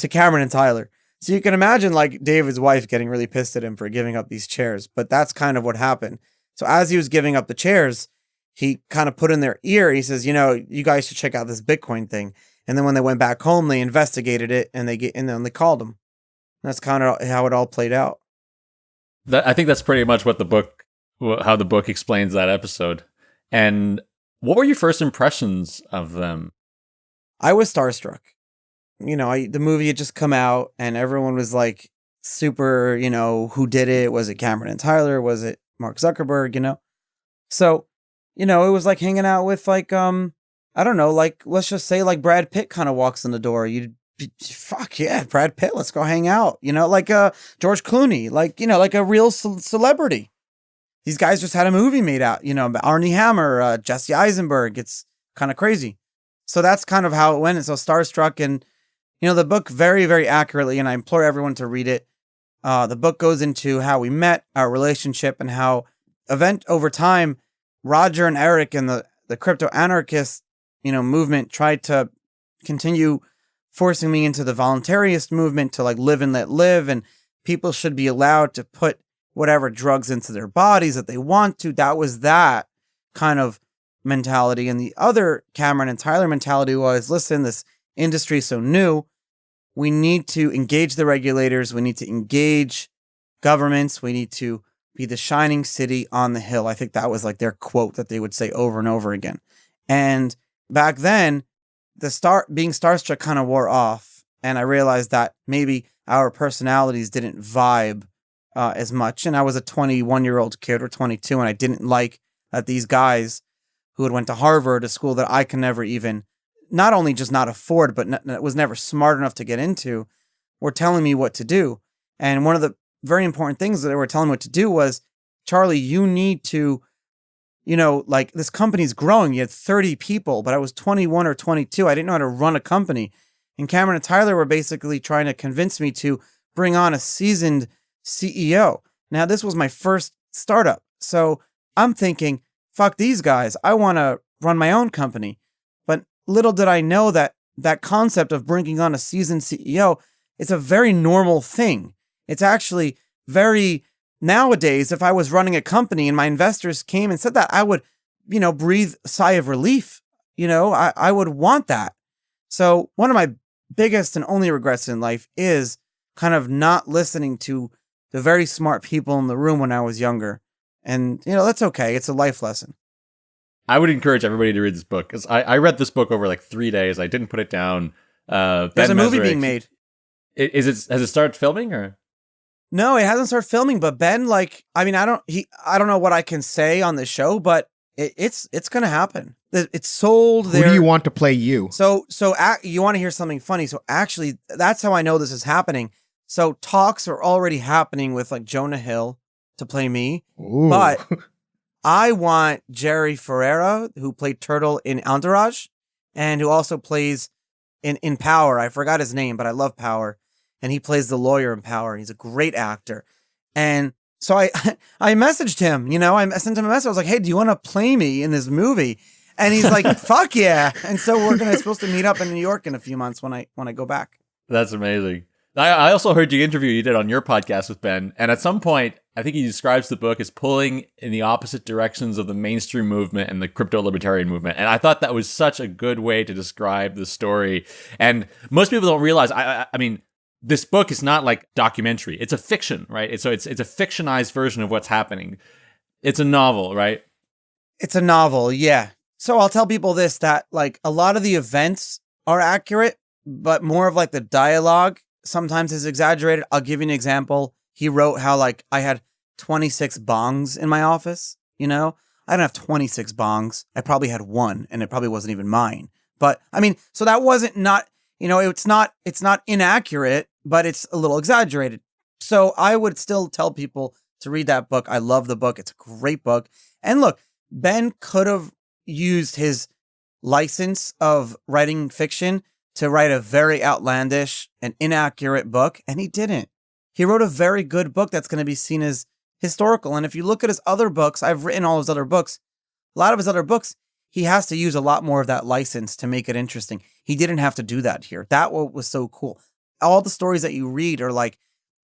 to Cameron and Tyler. So you can imagine like David's wife getting really pissed at him for giving up these chairs, but that's kind of what happened. So as he was giving up the chairs, he kind of put in their ear, he says, you know, you guys should check out this Bitcoin thing. And then when they went back home, they investigated it and they get and then they called him. That's kind of how it all played out. That, I think that's pretty much what the book, how the book explains that episode. And what were your first impressions of them? I was starstruck. You know, I, the movie had just come out and everyone was like super, you know, who did it? Was it Cameron and Tyler? Was it Mark Zuckerberg? You know? So, you know, it was like hanging out with like, um, I don't know, like, let's just say like Brad Pitt kind of walks in the door. You'd fuck yeah, Brad Pitt, let's go hang out. You know, like uh George Clooney, like you know, like a real ce- celebrity. These guys just had a movie made out. You know, Armie Hammer, uh, Jesse Eisenberg. It's kind of crazy. So that's kind of how it went. And so starstruck, and you know, the book very very accurately, and I implore everyone to read it. Uh, the book goes into how we met, our relationship, and how event over time, Roger and Eric and the the crypto anarchist, you know, movement tried to continue forcing me into the voluntarist movement to like live and let live and people should be allowed to put whatever drugs into their bodies that they want to. That was that kind of mentality. And the other cameron and tyler mentality was listen this industry is so new we need to engage the regulators. We need to engage governments. We need to be the shining city on the hill. I think that was like their quote that they would say over and over again. And back then the star being starstruck kind of wore off, and I realized that maybe our personalities didn't vibe uh, as much. And I was a 21 year old kid or 22, and I didn't like that these guys who had went to Harvard, a school that I can never even, not only just not afford, but n- was never smart enough to get into, were telling me what to do. And one of the very important things that they were telling me what to do was, Charlie, you need to you know, like this company's growing. You had 30 people, but I was 21 or 22. I didn't know how to run a company. And Cameron and Tyler were basically trying to convince me to bring on a seasoned CEO. Now, this was my first startup. So I'm thinking, fuck these guys. I want to run my own company. Little did I know that that concept of bringing on a seasoned CEO, it's a very normal thing. It's actually very nowadays, if I was running a company and my investors came and said that, I would, you know, breathe a sigh of relief. You know, I, I would want that. So one of my biggest and only regrets in life is kind of not listening to the very smart people in the room when I was younger. And, you know, that's okay. It's a life lesson. I would encourage everybody to read this book because I, I read this book over like three days. I didn't put it down. Uh, There's ben a movie being made. Is it has it started filming or? No, it hasn't started filming, but Ben, like, I mean, I don't, he, I don't know what I can say on the show, but it, it's, it's gonna happen. It's sold. Who do you want to play you? So, so you want to hear something funny? So actually, that's how I know this is happening. So talks are already happening with like Jonah Hill to play me, Ooh. but I want Jerry Ferrara, who played Turtle in Entourage, and who also plays in in Power. I forgot his name, but I love Power and he plays the lawyer in Power. and He's a great actor. And so I I messaged him, you know, I sent him a message. I was like, "Hey, do you want to play me in this movie?" And he's like, "Fuck yeah!" And so we're gonna supposed to meet up in New York in a few months when I when I go back. That's amazing. I, also heard you interview you did on your podcast with Ben, and at some point, I think he describes the book as pulling in the opposite directions of the mainstream movement and the crypto libertarian movement. And I thought that was such a good way to describe the story. And most people don't realize. I, I, I mean, this book is not like documentary. It's a fiction, right? So it's it's a fictionized version of what's happening. It's a novel, right? It's a novel, yeah. So I'll tell people this that like a lot of the events are accurate, but more of like the dialogue sometimes is exaggerated. I'll give you an example. He wrote how like I had 26 bongs in my office, you know? I don't have 26 bongs. I probably had one and it probably wasn't even mine. But I mean, so that wasn't not, you know, it's not it's not inaccurate, but it's a little exaggerated. So I would still tell people to read that book. I love the book. It's a great book. And look, Ben could have used his license of writing fiction to write a very outlandish and inaccurate book, and he didn't. He wrote a very good book that's going to be seen as historical. And if you look at his other books, I've written all his other books. A lot of his other books, he has to use a lot more of that license to make it interesting. He didn't have to do that here. That was so cool. All the stories that you read are like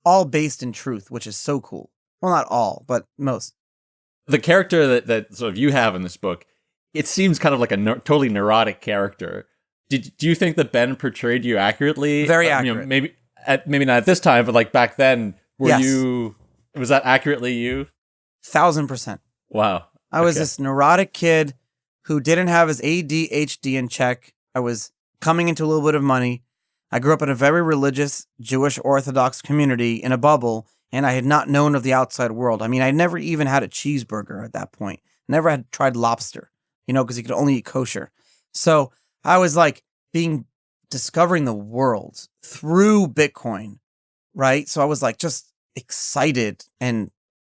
all based in truth, which is so cool. Well, not all, but most. The character that, that sort of you have in this book, it seems kind of like a ne- totally neurotic character. Did do you think that Ben portrayed you accurately? Very Uh, you know, accurate. maybe at, maybe not at this time, but like back then, were Yes. you? Was that accurately you? Thousand percent. Wow. I was this neurotic kid who didn't have his ADHD in check. I was coming into a little bit of money. I grew up in a very religious Jewish Orthodox community in a bubble, and I had not known of the outside world. I mean, I never even had a cheeseburger at that point. Never had tried lobster, you know, because you could only eat kosher. So I was like being discovering the world through Bitcoin, right? So I was like just excited and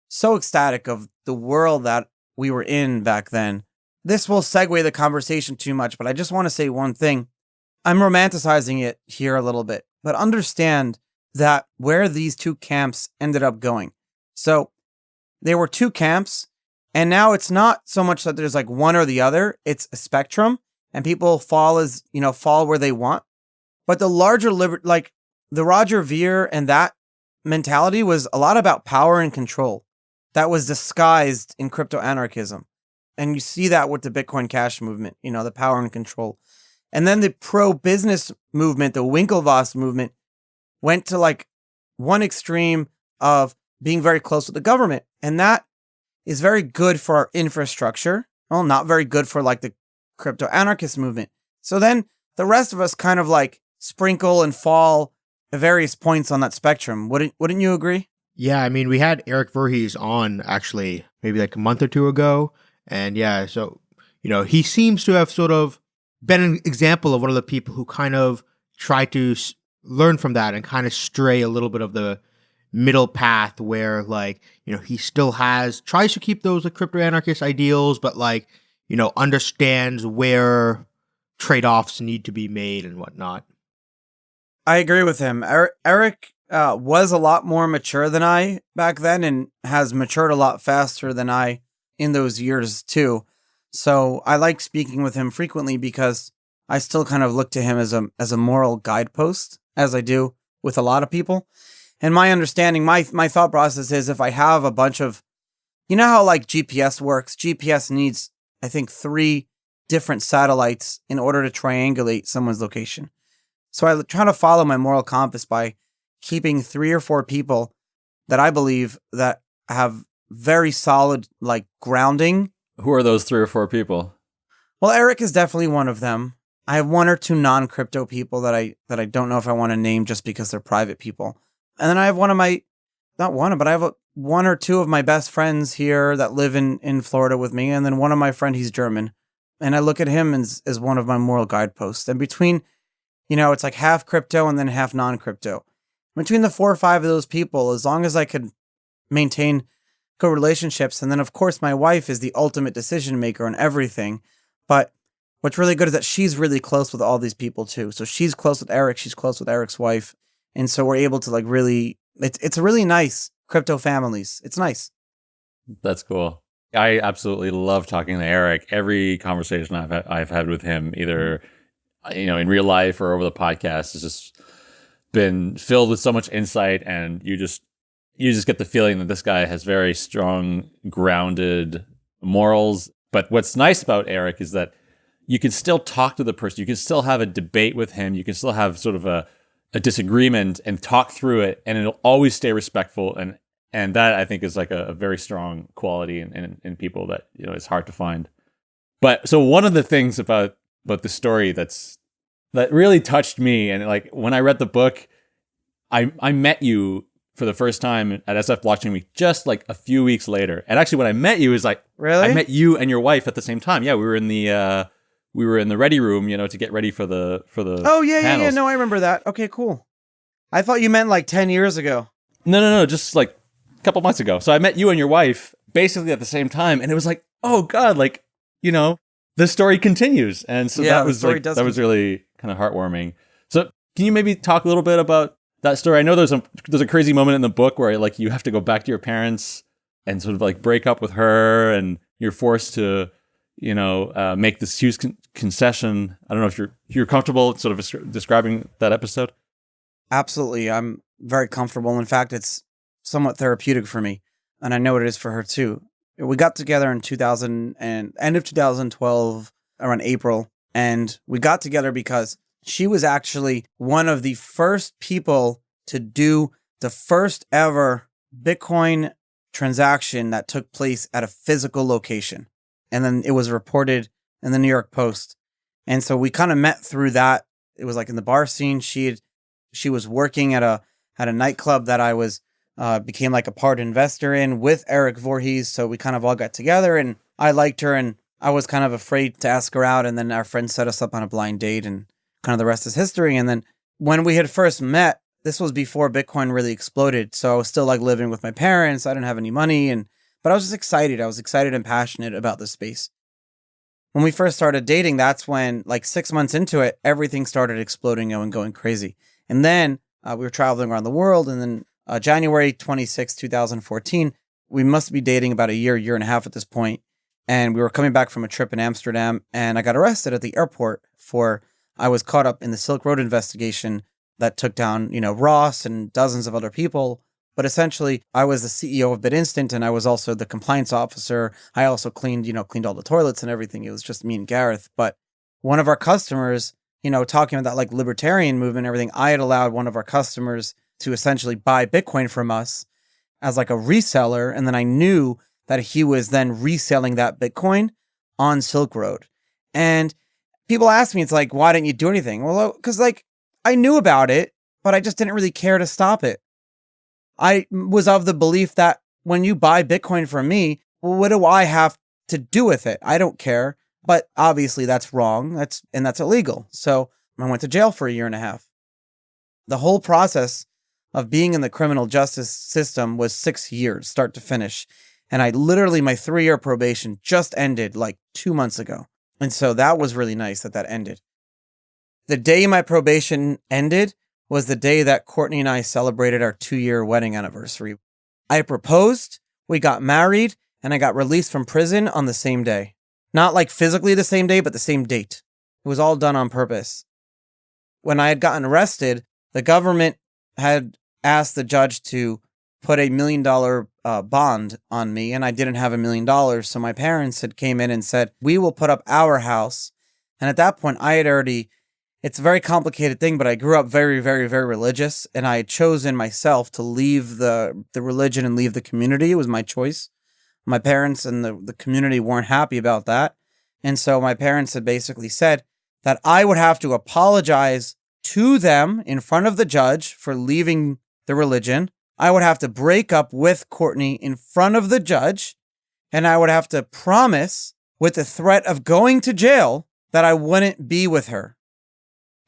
so ecstatic of the world that we were in back then. This will segue the conversation too much, but I just want to say one thing. I'm romanticizing it here a little bit, but understand that where these two camps ended up going. So there were two camps, and now it's not so much that there's like one or the other, it's a spectrum, and people fall as, you know, fall where they want. But the larger liber like the Roger Ver and that mentality was a lot about power and control that was disguised in crypto anarchism. And you see that with the Bitcoin Cash movement, you know, the power and control. And then the pro business movement, the Winklevoss movement, went to like one extreme of being very close with the government. And that is very good for our infrastructure. Well, not very good for like the crypto anarchist movement. So then the rest of us kind of like sprinkle and fall at various points on that spectrum. Wouldn't wouldn't you agree? Yeah, I mean, we had Eric Voorhees on actually maybe like a month or two ago. And yeah, so, you know, he seems to have sort of been an example of one of the people who kind of try to learn from that and kind of stray a little bit of the middle path where, like, you know, he still has, tries to keep those like, crypto anarchist ideals, but like, you know, understands where trade offs need to be made and whatnot. I agree with him. Eric, Eric uh, was a lot more mature than I back then and has matured a lot faster than I in those years too. So I like speaking with him frequently because I still kind of look to him as a as a moral guidepost as I do with a lot of people. And my understanding, my my thought process is if I have a bunch of you know how like GPS works? GPS needs I think 3 different satellites in order to triangulate someone's location. So I try to follow my moral compass by keeping three or four people that I believe that have very solid like grounding. Who are those three or four people? Well, Eric is definitely one of them. I have one or two non-crypto people that I that I don't know if I want to name just because they're private people. And then I have one of my not one, but I have a, one or two of my best friends here that live in in Florida with me and then one of my friend he's German. And I look at him as as one of my moral guideposts. And between you know, it's like half crypto and then half non-crypto. Between the four or five of those people, as long as I could maintain good relationships, and then of course my wife is the ultimate decision maker on everything. But what's really good is that she's really close with all these people too. So she's close with Eric, she's close with Eric's wife, and so we're able to like really. It's it's a really nice crypto families. It's nice. That's cool. I absolutely love talking to Eric. Every conversation I've had, I've had with him, either uh, you know in real life or over the podcast, has just been filled with so much insight, and you just you just get the feeling that this guy has very strong, grounded morals. But what's nice about Eric is that you can still talk to the person. You can still have a debate with him. You can still have sort of a, a disagreement and talk through it, and it'll always stay respectful. And and that I think is like a, a very strong quality in, in in people that you know it's hard to find. But so one of the things about about the story that's that really touched me. And like when I read the book, I I met you for the first time at SF Blockchain Week just like a few weeks later. And actually, when I met you, is like Really? I met you and your wife at the same time. Yeah, we were in the uh, we were in the ready room, you know, to get ready for the for the. oh yeah, yeah, yeah. No, I remember that. Okay, cool. I thought you meant like ten years ago. No, no, no, just like a couple months ago. So I met you and your wife basically at the same time, and it was like, oh god, like you know, the story continues, and so Yeah, that was like that was really kind of heartwarming. So can you maybe talk a little bit about that story? I know there's a there's a crazy moment in the book where like you have to go back to your parents and sort of like break up with her, and you're forced to you know uh, make this huge con- concession. I don't know if you're you're comfortable sort of describing that episode. Absolutely. I'm very comfortable. In fact, it's somewhat therapeutic for me. And I know it is for her too. We got together in 2000 and end of 2012 around April. And we got together because she was actually one of the first people to do the first ever Bitcoin transaction that took place at a physical location. And then it was reported in the New York Post. And so we kind of met through that. It was like in the bar scene. She had she was working at a at a nightclub that I was uh, became like a part investor in with Eric Voorhees. So we kind of all got together, and I liked her, and I was kind of afraid to ask her out. And then our friend set us up on a blind date, and kind of the rest is history. And then when we had first met, this was before Bitcoin really exploded. So I was still like living with my parents. I didn't have any money, and but I was just excited. I was excited and passionate about the space. When we first started dating, that's when, like six months into it, everything started exploding and going crazy. And then uh, we were traveling around the world. And then uh, January 26, 2014, we must be dating about a year, year and a half at this point. And we were coming back from a trip in Amsterdam. And I got arrested at the airport for, I was caught up in the Silk Road investigation that took down, you know, Ross and dozens of other people. But essentially, I was the CEO of BitInstant and I was also the compliance officer. I also cleaned, you know, cleaned all the toilets and everything. It was just me and Gareth. But one of our customers you know, talking about that like libertarian movement and everything, I had allowed one of our customers to essentially buy Bitcoin from us as like a reseller. And then I knew that he was then reselling that Bitcoin on Silk Road. And people ask me, it's like, why didn't you do anything? Well, because like I knew about it, but I just didn't really care to stop it. I was of the belief that when you buy Bitcoin from me, what do I have to do with it? I don't care. But obviously that's wrong. That's and that's illegal. So I went to jail for a year and a half. The whole process of being in the criminal justice system was six years, start to finish. And I literally, my three year probation just ended like two months ago. And so that was really nice that that ended. The day my probation ended was the day that Courtney and I celebrated our two year wedding anniversary. I proposed, we got married, and I got released from prison on the same day. Not like physically the same day, but the same date. It was all done on purpose. When I had gotten arrested, the government had asked the judge to put a million dollar uh, bond on me, and I didn't have a million dollars. So my parents had came in and said, "We will put up our house." And at that point, I had already. It's a very complicated thing, but I grew up very, very, very religious, and I had chosen myself to leave the the religion and leave the community. It was my choice my parents and the, the community weren't happy about that. And so my parents had basically said that I would have to apologize to them in front of the judge for leaving the religion. I would have to break up with Courtney in front of the judge. And I would have to promise with the threat of going to jail that I wouldn't be with her.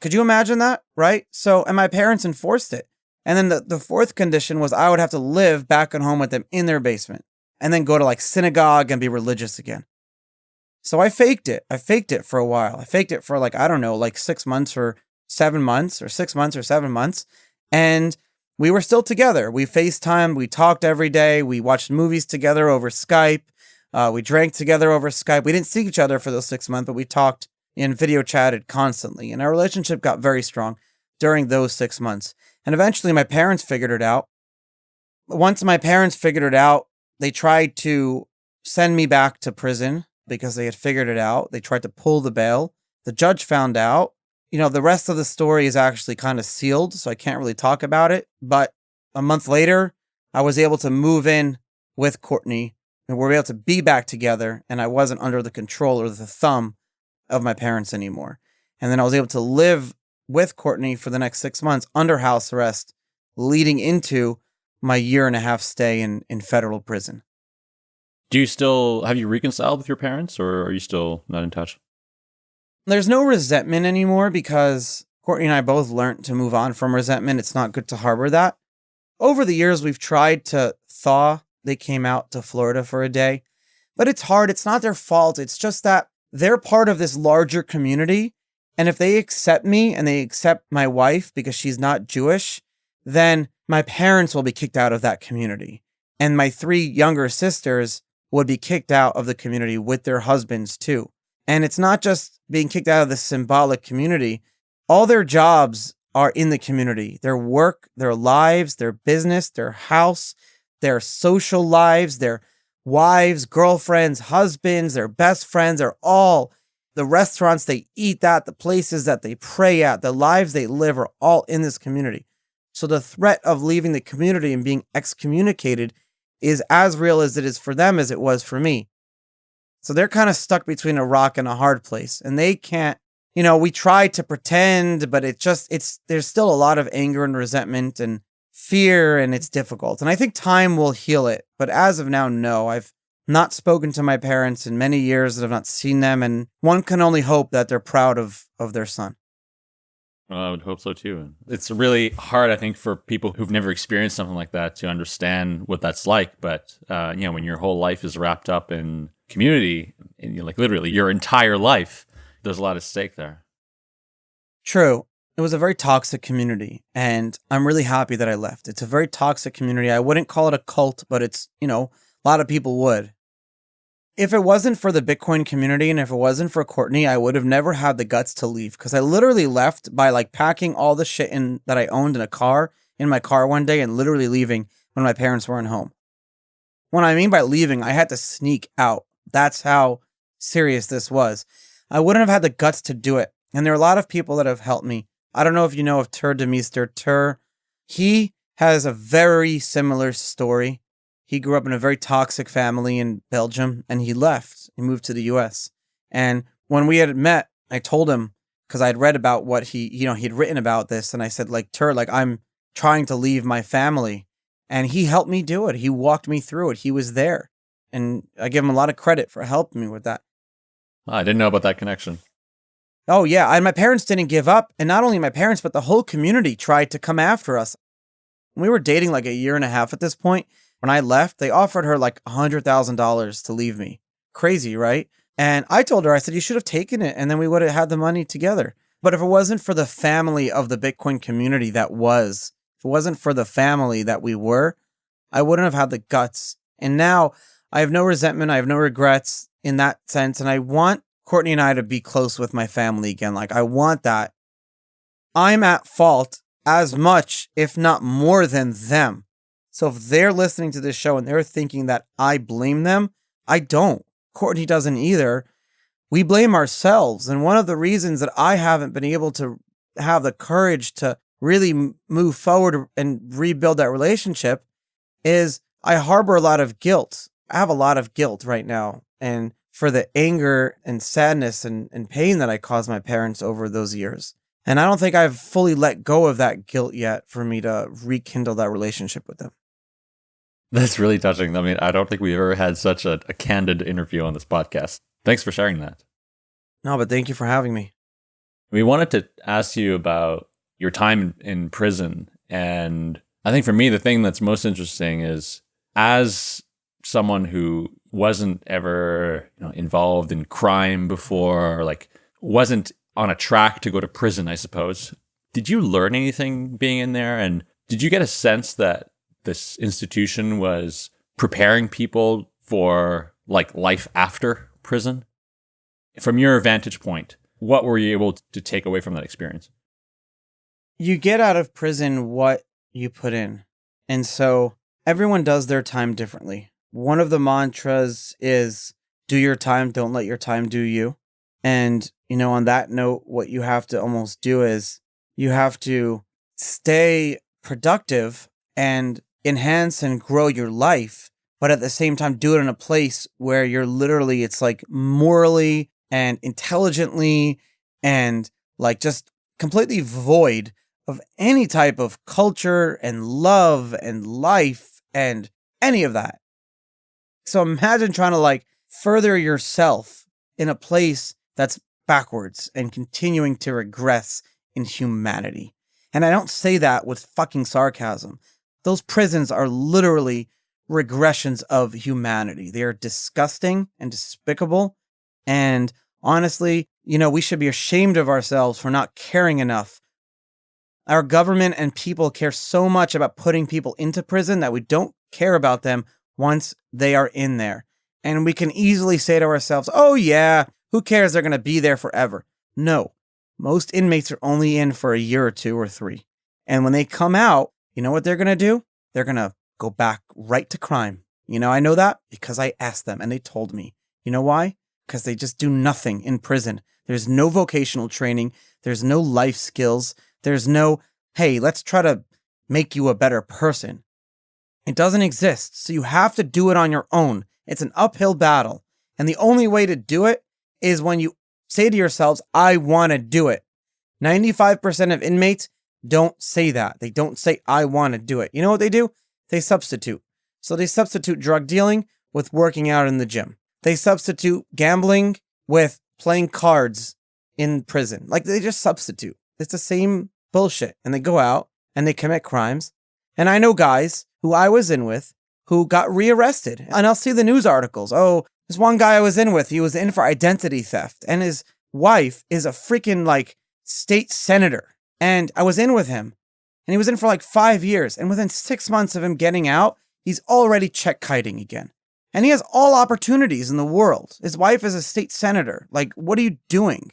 Could you imagine that? Right? So, and my parents enforced it. And then the, the fourth condition was I would have to live back at home with them in their basement and then go to like synagogue and be religious again. So I faked it. I faked it for a while. I faked it for like, I don't know, like six months or seven months or six months or seven months. And we were still together. We FaceTime. We talked every day. We watched movies together over Skype. Uh, we drank together over Skype. We didn't see each other for those six months, but we talked and video chatted constantly. And our relationship got very strong during those six months. And eventually my parents figured it out. Once my parents figured it out, they tried to send me back to prison because they had figured it out. They tried to pull the bail. The judge found out. You know, the rest of the story is actually kind of sealed, so I can't really talk about it. But a month later, I was able to move in with Courtney and we were able to be back together, and I wasn't under the control or the thumb of my parents anymore. And then I was able to live with Courtney for the next six months under house arrest, leading into my year and a half stay in, in federal prison. Do you still have you reconciled with your parents or are you still not in touch? There's no resentment anymore because Courtney and I both learned to move on from resentment. It's not good to harbor that. Over the years, we've tried to thaw. They came out to Florida for a day, but it's hard. It's not their fault. It's just that they're part of this larger community. And if they accept me and they accept my wife because she's not Jewish, then my parents will be kicked out of that community. And my three younger sisters would be kicked out of the community with their husbands too. And it's not just being kicked out of the symbolic community, all their jobs are in the community their work, their lives, their business, their house, their social lives, their wives, girlfriends, husbands, their best friends are all the restaurants they eat at, the places that they pray at, the lives they live are all in this community. So the threat of leaving the community and being excommunicated is as real as it is for them as it was for me. So they're kind of stuck between a rock and a hard place and they can't, you know, we try to pretend, but it just, it's, there's still a lot of anger and resentment and fear and it's difficult. And I think time will heal it. But as of now, no, I've not spoken to my parents in many years that I've not seen them. And one can only hope that they're proud of, of their son. Well, I would hope so too. It's really hard, I think, for people who've never experienced something like that to understand what that's like. But uh, you know, when your whole life is wrapped up in community, and you know, like literally your entire life, there's a lot at stake there. True. It was a very toxic community, and I'm really happy that I left. It's a very toxic community. I wouldn't call it a cult, but it's you know a lot of people would if it wasn't for the Bitcoin community and if it wasn't for Courtney, I would have never had the guts to leave because I literally left by like packing all the shit in that I owned in a car in my car one day and literally leaving when my parents weren't home. When I mean by leaving, I had to sneak out. That's how serious this was. I wouldn't have had the guts to do it. And there are a lot of people that have helped me. I don't know if you know of Tuur Demeester. Tuur, he has a very similar story. He grew up in a very toxic family in Belgium and he left. He moved to the US. And when we had met, I told him because I had read about what he, you know, he had written about this. And I said, like, Tuur, like, I'm trying to leave my family. And he helped me do it. He walked me through it. He was there. And I give him a lot of credit for helping me with that. Ah, I didn't know about that connection. Oh, yeah. And my parents didn't give up. And not only my parents, but the whole community tried to come after us. We were dating like a year and a half at this point when I left, they offered her like $100,000 to leave me. Crazy, right? And I told her, I said, you should have taken it and then we would have had the money together. But if it wasn't for the family of the Bitcoin community that was, if it wasn't for the family that we were, I wouldn't have had the guts. And now I have no resentment. I have no regrets in that sense. And I want Courtney and I to be close with my family again. Like, I want that. I'm at fault as much, if not more than them. So if they're listening to this show and they're thinking that I blame them, I don't. Courtney doesn't either. We blame ourselves. And one of the reasons that I haven't been able to have the courage to really move forward and rebuild that relationship is I harbor a lot of guilt. I have a lot of guilt right now. And for the anger and sadness and, and pain that I caused my parents over those years. And I don't think I've fully let go of that guilt yet for me to rekindle that relationship with them. That's really touching. I mean, I don't think we've ever had such a, a candid interview on this podcast. Thanks for sharing that. No, but thank you for having me. We wanted to ask you about your time in prison. And I think for me, the thing that's most interesting is as someone who wasn't ever you know, involved in crime before, or like wasn't on a track to go to prison, I suppose. Did you learn anything being in there? And did you get a sense that this institution was preparing people for like life after prison. From your vantage point, what were you able to take away from that experience? You get out of prison what you put in. And so everyone does their time differently. One of the mantras is do your time, don't let your time do you. And, you know, on that note, what you have to almost do is you have to stay productive and enhance and grow your life, but at the same time, do it in a place where you're literally, it's like morally and intelligently and like just completely void of any type of culture and love and life and any of that. So imagine trying to like further yourself in a place that's backwards and continuing to regress in humanity. And I don't say that with fucking sarcasm. Those prisons are literally regressions of humanity. They are disgusting and despicable. And honestly, you know, we should be ashamed of ourselves for not caring enough. Our government and people care so much about putting people into prison that we don't care about them once they are in there. And we can easily say to ourselves, oh, yeah, who cares? They're going to be there forever. No, most inmates are only in for a year or two or three. And when they come out, you know what they're going to do? They're going to go back right to crime. You know, I know that because I asked them and they told me. You know why? Because they just do nothing in prison. There's no vocational training. There's no life skills. There's no, hey, let's try to make you a better person. It doesn't exist. So you have to do it on your own. It's an uphill battle. And the only way to do it is when you say to yourselves, I want to do it. 95% of inmates don't say that. They don't say, I want to do it. You know what they do? They substitute. So they substitute drug dealing with working out in the gym. They substitute gambling with playing cards in prison. Like they just substitute. It's the same bullshit. And they go out and they commit crimes. And I know guys who I was in with who got rearrested. And I'll see the news articles. Oh, this one guy I was in with, he was in for identity theft. And his wife is a freaking like state senator. And I was in with him and he was in for like five years. And within six months of him getting out, he's already check kiting again. And he has all opportunities in the world. His wife is a state senator. Like, what are you doing?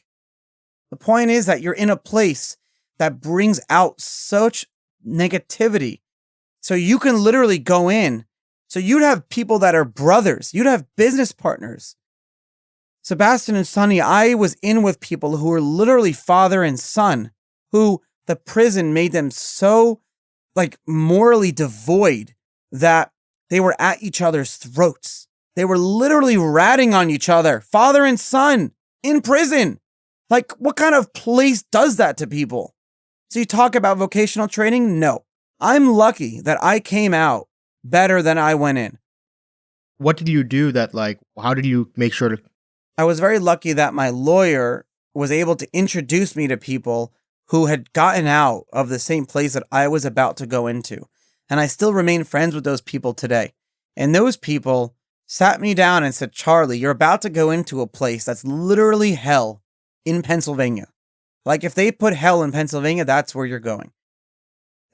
The point is that you're in a place that brings out such negativity. So you can literally go in. So you'd have people that are brothers, you'd have business partners. Sebastien and Sonny, I was in with people who were literally father and son who the prison made them so like morally devoid that they were at each other's throats. They were literally ratting on each other, father and son, in prison. Like, what kind of place does that to people? So, you talk about vocational training? No. I'm lucky that I came out better than I went in. What did you do that, like, how did you make sure to? I was very lucky that my lawyer was able to introduce me to people who had gotten out of the same place that I was about to go into. And I still remain friends with those people today. And those people sat me down and said, Charlie, you're about to go into a place that's literally hell in Pennsylvania. Like if they put hell in Pennsylvania, that's where you're going.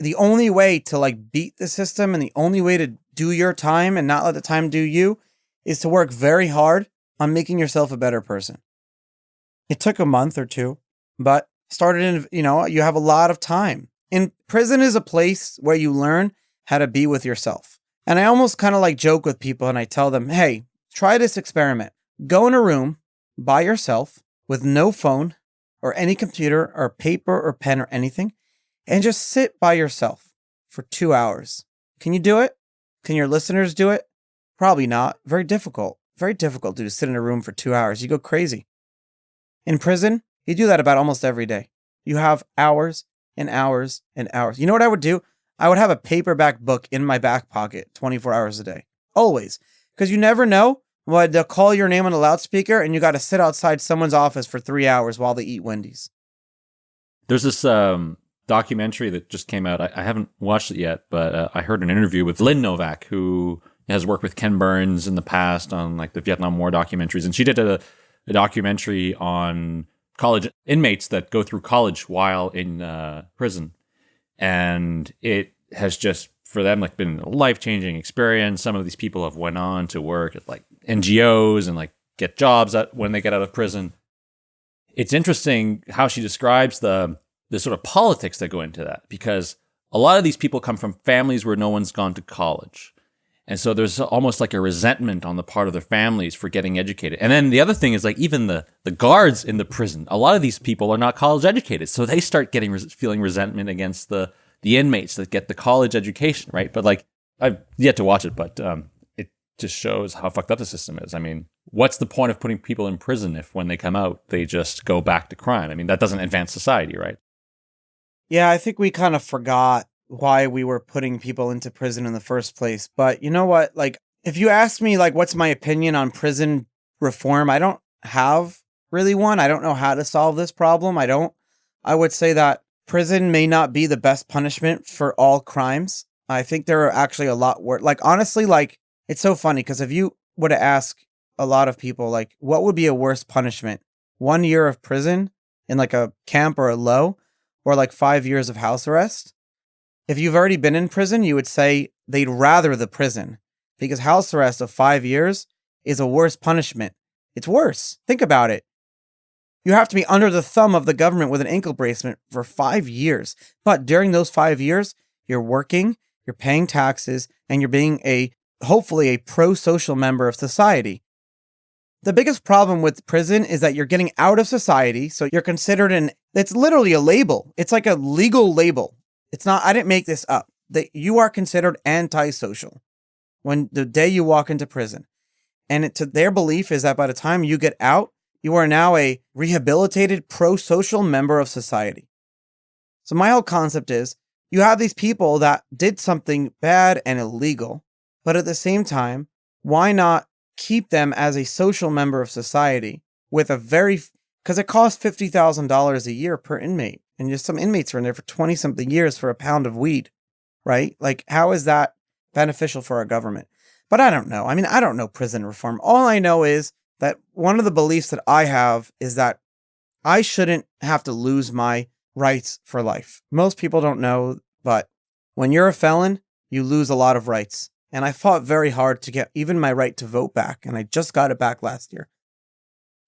The only way to like beat the system and the only way to do your time and not let the time do you is to work very hard on making yourself a better person. It took a month or two, but started in, you know, you have a lot of time. In prison is a place where you learn how to be with yourself. And I almost kind of like joke with people and I tell them, hey, try this experiment. Go in a room by yourself with no phone or any computer or paper or pen or anything and just sit by yourself for two hours. Can you do it? Can your listeners do it? Probably not. Very difficult. Very difficult to sit in a room for two hours. You go crazy. In prison, you do that about almost every day. You have hours and hours and hours. You know what I would do? I would have a paperback book in my back pocket 24 hours a day. Always. Because you never know when they'll call your name on a loudspeaker and you got to sit outside someone's office for three hours while they eat Wendy's. There's this um, documentary that just came out. I, I haven't watched it yet, but uh, I heard an interview with Lynn Novick, who has worked with Ken Burns in the past on like the Vietnam War documentaries. And she did a, a documentary on college inmates that go through college while in uh, prison, and it has just for them like been a life changing experience. Some of these people have went on to work at like NGOs and like get jobs at, when they get out of prison. It's interesting how she describes the the sort of politics that go into that because a lot of these people come from families where no one's gone to college. And so there's almost like a resentment on the part of their families for getting educated. And then the other thing is like even the the guards in the prison, a lot of these people are not college educated, so they start getting feeling resentment against the the inmates that get the college education, right? But like I've yet to watch it, but um, it just shows how fucked up the system is. I mean, what's the point of putting people in prison if when they come out they just go back to crime? I mean, that doesn't advance society, right? Yeah, I think we kind of forgot why we were putting people into prison in the first place. But you know what? Like, if you ask me, like, what's my opinion on prison reform, I don't have really one. I don't know how to solve this problem. I don't. I would say that prison may not be the best punishment for all crimes. I think there are actually a lot worse. Like, honestly, like, it's so funny because if you were to ask a lot of people, like, what would be a worse punishment? One year of prison in like a camp or a low, or like five years of house arrest? If you've already been in prison, you would say they'd rather the prison because house arrest of five years is a worse punishment. It's worse. Think about it. You have to be under the thumb of the government with an ankle bracelet for five years. But during those five years, you're working, you're paying taxes, and you're being a hopefully a pro social member of society. The biggest problem with prison is that you're getting out of society, so you're considered an it's literally a label. It's like a legal label. It's not I didn't make this up. That you are considered antisocial when the day you walk into prison. And it, to their belief is that by the time you get out, you are now a rehabilitated pro-social member of society. So my whole concept is you have these people that did something bad and illegal, but at the same time, why not keep them as a social member of society with a very because it costs fifty thousand dollars a year per inmate, and just some inmates are in there for twenty something years for a pound of weed, right? Like, how is that beneficial for our government? But I don't know. I mean, I don't know prison reform. All I know is that one of the beliefs that I have is that I shouldn't have to lose my rights for life. Most people don't know, but when you're a felon, you lose a lot of rights. And I fought very hard to get even my right to vote back, and I just got it back last year.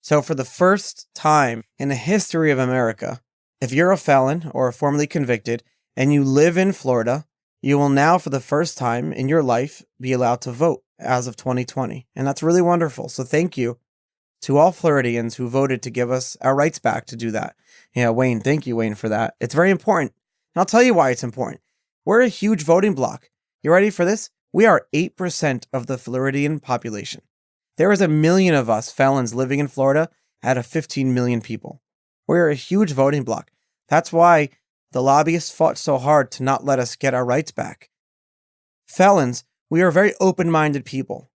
So, for the first time in the history of America, if you're a felon or a formerly convicted and you live in Florida, you will now, for the first time in your life, be allowed to vote as of 2020. And that's really wonderful. So, thank you to all Floridians who voted to give us our rights back to do that. Yeah, Wayne, thank you, Wayne, for that. It's very important. And I'll tell you why it's important. We're a huge voting bloc. You ready for this? We are 8% of the Floridian population. There is a million of us felons living in Florida out of 15 million people. We're a huge voting bloc. That's why the lobbyists fought so hard to not let us get our rights back. Felons, we are very open minded people.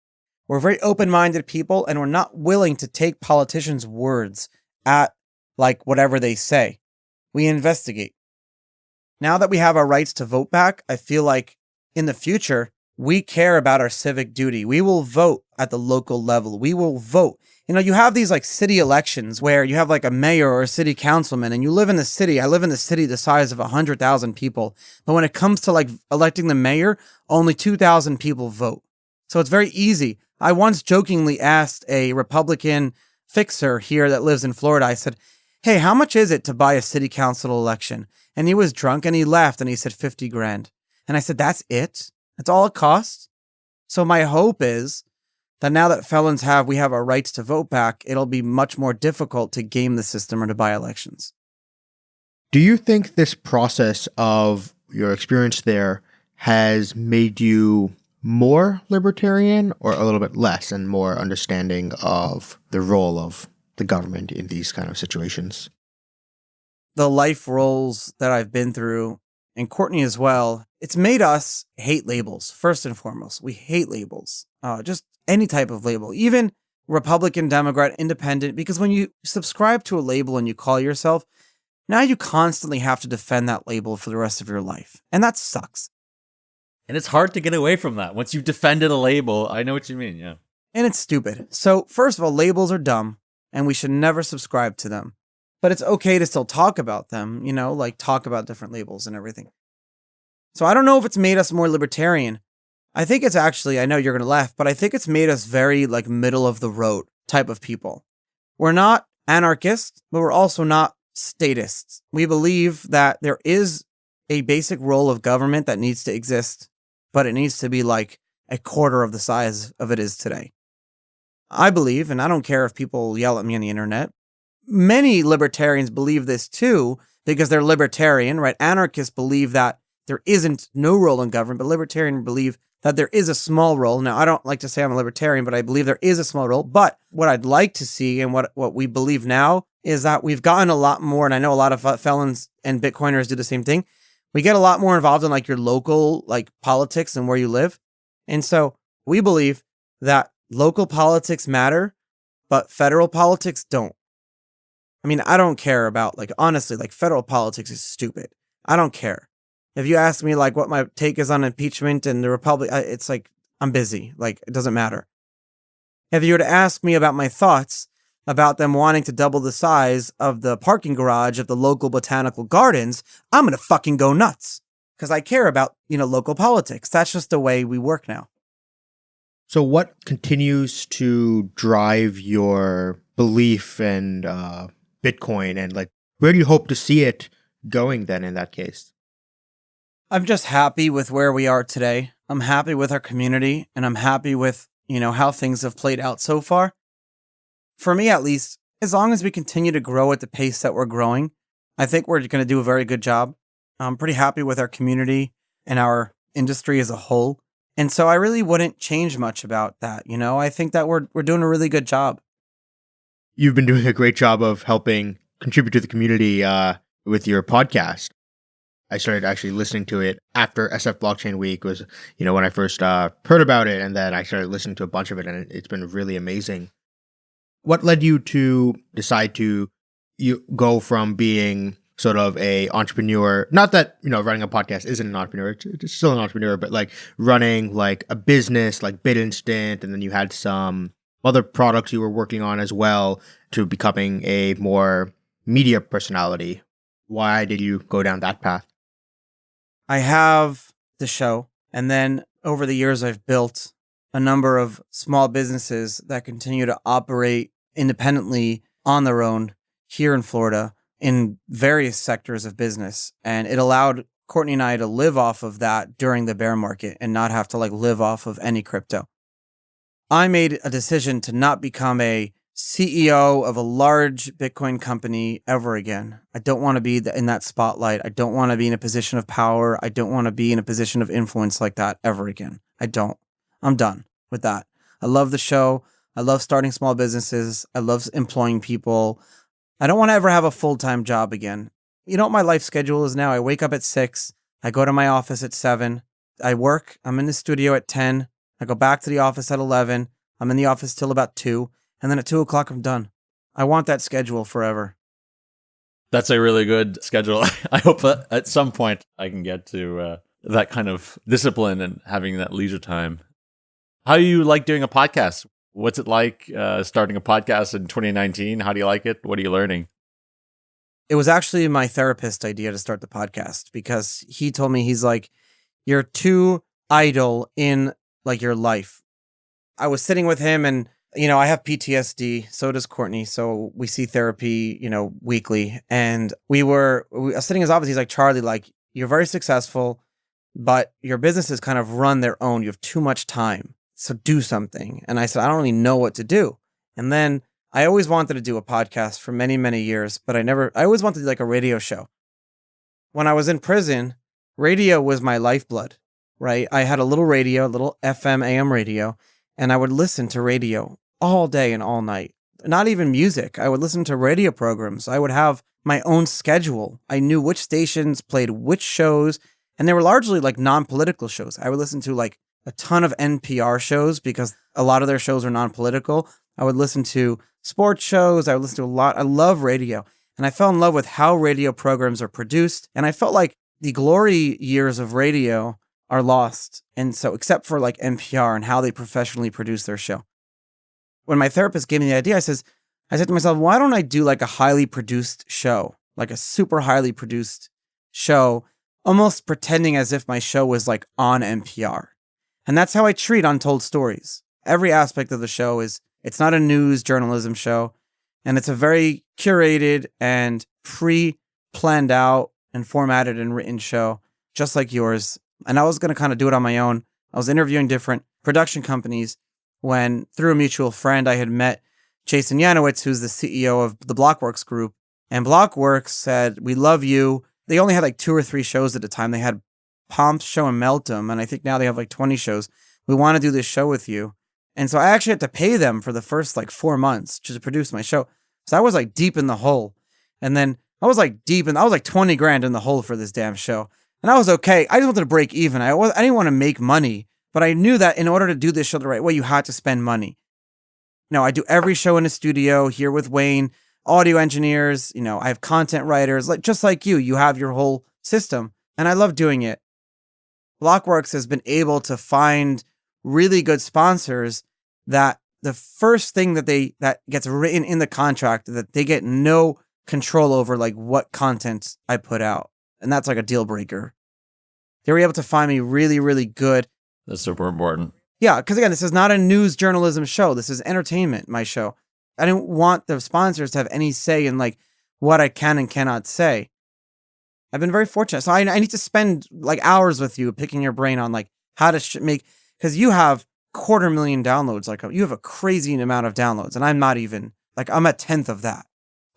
We're very open minded people, and we're not willing to take politicians' words at like whatever they say. We investigate. Now that we have our rights to vote back, I feel like in the future, we care about our civic duty. We will vote at the local level. We will vote. You know, you have these like city elections where you have like a mayor or a city councilman and you live in the city. I live in the city the size of 100,000 people. But when it comes to like electing the mayor, only 2,000 people vote. So it's very easy. I once jokingly asked a Republican fixer here that lives in Florida, I said, Hey, how much is it to buy a city council election? And he was drunk and he laughed and he said 50 grand. And I said, That's it? That's all it costs. So my hope is that now that felons have we have our rights to vote back, it'll be much more difficult to game the system or to buy elections. Do you think this process of your experience there has made you more libertarian or a little bit less and more understanding of the role of the government in these kind of situations? The life roles that I've been through and Courtney as well, it's made us hate labels, first and foremost. We hate labels, uh, just any type of label, even Republican, Democrat, Independent, because when you subscribe to a label and you call yourself, now you constantly have to defend that label for the rest of your life. And that sucks. And it's hard to get away from that. Once you've defended a label, I know what you mean. Yeah. And it's stupid. So, first of all, labels are dumb and we should never subscribe to them but it's okay to still talk about them, you know, like talk about different labels and everything. So I don't know if it's made us more libertarian. I think it's actually, I know you're going to laugh, but I think it's made us very like middle of the road type of people. We're not anarchists, but we're also not statists. We believe that there is a basic role of government that needs to exist, but it needs to be like a quarter of the size of it is today. I believe, and I don't care if people yell at me on the internet, many libertarians believe this too because they're libertarian, right? Anarchists believe that there isn't no role in government, but libertarians believe that there is a small role. Now, I don't like to say I'm a libertarian, but I believe there is a small role. But what I'd like to see and what, what we believe now is that we've gotten a lot more, and I know a lot of felons and Bitcoiners do the same thing. We get a lot more involved in like your local like politics and where you live. And so we believe that local politics matter, but federal politics don't. I mean, I don't care about like honestly, like federal politics is stupid. I don't care. If you ask me like what my take is on impeachment and the Republic, it's like I'm busy. Like it doesn't matter. If you were to ask me about my thoughts about them wanting to double the size of the parking garage of the local botanical gardens, I'm going to fucking go nuts because I care about, you know, local politics. That's just the way we work now. So what continues to drive your belief and uh, Bitcoin and like where do you hope to see it going then in that case? I'm just happy with where we are today. I'm happy with our community and I'm happy with, you know, how things have played out so far for me at least, as long as we continue to grow at the pace that we're growing, I think we're going to do a very good job. I'm pretty happy with our community and our industry as a whole. And so I really wouldn't change much about that. You know, I think that we're we're doing a really good job. You've been doing a great job of helping contribute to the community uh, with your podcast. I started actually listening to it after SF Blockchain Week was, you know, when I first uh, heard about it, and then I started listening to a bunch of it, and it's been really amazing what led you to decide to you go from being sort of a entrepreneur not that you know running a podcast isn't an entrepreneur it's, still an entrepreneur but like running like a business like BitInstant and then you had some other products you were working on as well to becoming a more media personality why did you go down that path i have the show and then over the years i've built a number of small businesses that continue to operate independently on their own here in Florida in various sectors of business. And it allowed Courtney and I to live off of that during the bear market and not have to like live off of any crypto. I made a decision to not become a CEO of a large Bitcoin company ever again. I don't want to be in that spotlight. I don't want to be in a position of power. I don't want to be in a position of influence like that ever again. I don't. I'm done with that. I love the show. I love starting small businesses. I love employing people. I don't want to ever have a full time job again. You know what my life schedule is now? I wake up at six. I go to my office at seven. I work. I'm in the studio at 10. I go back to the office at 11. I'm in the office till about two. And then at two o'clock, I'm done. I want that schedule forever. That's a really good schedule. I hope that at some point I can get to uh, that kind of discipline and having that leisure time. How do you like doing a podcast? What's it like uh, starting a podcast in 2019? How do you like it? What are you learning? It was actually my therapist idea to start the podcast because he told me he's like, you're too idle in like your life. I was sitting with him and you know, I have PTSD, so does Courtney. So we see therapy, you know, weekly. And we were we, sitting in his office. He's like, Charlie, like, you're very successful, but your businesses kind of run their own. You have too much time so do something. And I said, I don't really know what to do. And then I always wanted to do a podcast for many, many years, but I never, I always wanted to do like a radio show. When I was in prison, radio was my lifeblood, right? I had a little radio, a little FM, AM radio, and I would listen to radio all day and all night. Not even music. I would listen to radio programs. I would have my own schedule. I knew which stations played which shows, and they were largely like non political shows. I would listen to like a ton of NPR shows because a lot of their shows are non political. I would listen to sports shows. I would listen to a lot. I love radio. And I fell in love with how radio programs are produced. And I felt like the glory years of radio are lost. And so, except for like NPR and how they professionally produce their show. When my therapist gave me the idea, I says, I said to myself, why don't I do like a highly produced show, like a super highly produced show, almost pretending as if my show was like on NPR. And that's how I treat Untold Stories. Every aspect of the show is it's not a news journalism show, and it's a very curated and pre planned out and formatted and written show, just like yours. And I was going to kind of do it on my own. I was interviewing different production companies when, through a mutual friend, I had met Jason Yanowitz, who's the CEO of the Blockworks Group. And Blockworks said, We love you. They only had like two or three shows at a time. They had Pomp's show in Meltem, and I think now they have like 20 shows. We want to do this show with you. And so I actually had to pay them for the first like four months just to produce my show. So I was like deep in the hole. And then I was like deep in, I was like 20 grand in the hole for this damn show. And I was okay. I just wanted to break even. I, was, I didn't want to make money, but I knew that in order to do this show the right way, you had to spend money. No, I do every show in the studio here with Wayne, audio engineers, you know, I have content writers, like just like you, you have your whole system. And I love doing it. Blockworks has been able to find really good sponsors that the first thing that they that gets written in the contract that they get no control over like what content I put out. And that's like a deal breaker. They were able to find me really, really good. That's super important. Yeah, because again, this is not a news journalism show. This is entertainment, my show. I didn't want the sponsors to have any say in like what I can and cannot say. I've been very fortunate. So I, I need to spend like hours with you picking your brain on like how to sh- make, because you have quarter million downloads. Like you have a crazy amount of downloads, and I'm not even like I'm a tenth of that.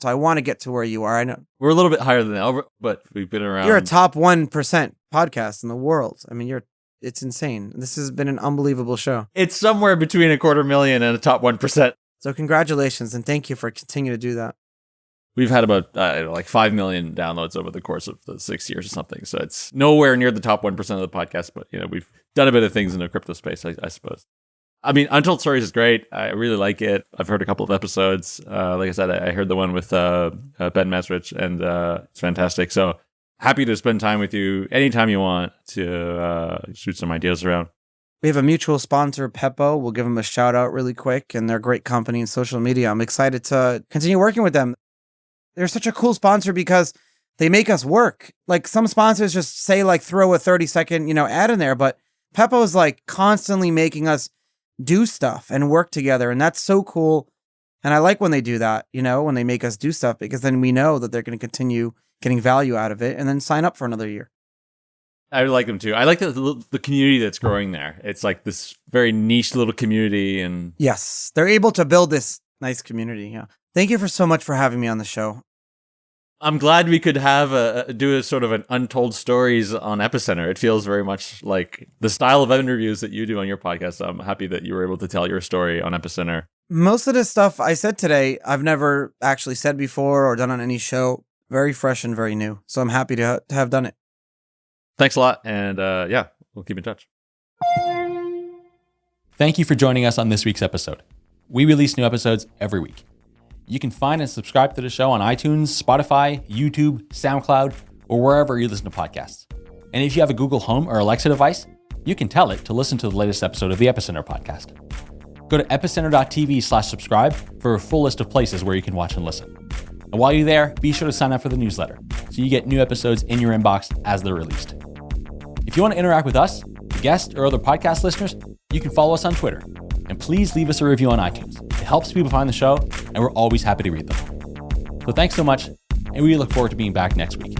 So I want to get to where you are. I know we're a little bit higher than that, but we've been around. You're a top one percent podcast in the world. I mean, you're it's insane. This has been an unbelievable show. It's somewhere between a quarter million and a top one percent. So congratulations and thank you for continuing to do that. We've had about uh, like five million downloads over the course of the six years or something. So it's nowhere near the top one percent of the podcast, but you know we've done a bit of things in the crypto space, I, I suppose. I mean, Untold Stories is great. I really like it. I've heard a couple of episodes. Uh, like I said, I heard the one with uh, uh, Ben Mezrich, and uh, it's fantastic. So happy to spend time with you anytime you want to uh, shoot some ideas around. We have a mutual sponsor, Pepo. We'll give them a shout out really quick, and they're a great company in social media. I'm excited to continue working with them. They're such a cool sponsor because they make us work. Like some sponsors just say like throw a 30 second, you know, ad in there, but Pepo is like constantly making us do stuff and work together. And that's so cool. And I like when they do that, you know, when they make us do stuff because then we know that they're going to continue getting value out of it and then sign up for another year. I like them too. I like the the community that's growing there. It's like this very niche little community, and yes, they're able to build this nice community. Yeah. Thank you for so much for having me on the show. I'm glad we could have a do a sort of an untold stories on Epicenter. It feels very much like the style of interviews that you do on your podcast. I'm happy that you were able to tell your story on Epicenter. Most of the stuff I said today, I've never actually said before or done on any show. Very fresh and very new. So I'm happy to, to have done it. Thanks a lot. And uh, yeah, we'll keep in touch. Thank you for joining us on this week's episode. We release new episodes every week. You can find and subscribe to the show on iTunes, Spotify, YouTube, SoundCloud, or wherever you listen to podcasts. And if you have a Google Home or Alexa device, you can tell it to listen to the latest episode of the Epicenter podcast. Go to epicenter.tv slash subscribe for a full list of places where you can watch and listen. And while you're there, be sure to sign up for the newsletter so you get new episodes in your inbox as they're released. If you want to interact with us, guests, or other podcast listeners, you can follow us on Twitter and please leave us a review on iTunes. It helps people find the show, and we're always happy to read them. So thanks so much, and we look forward to being back next week.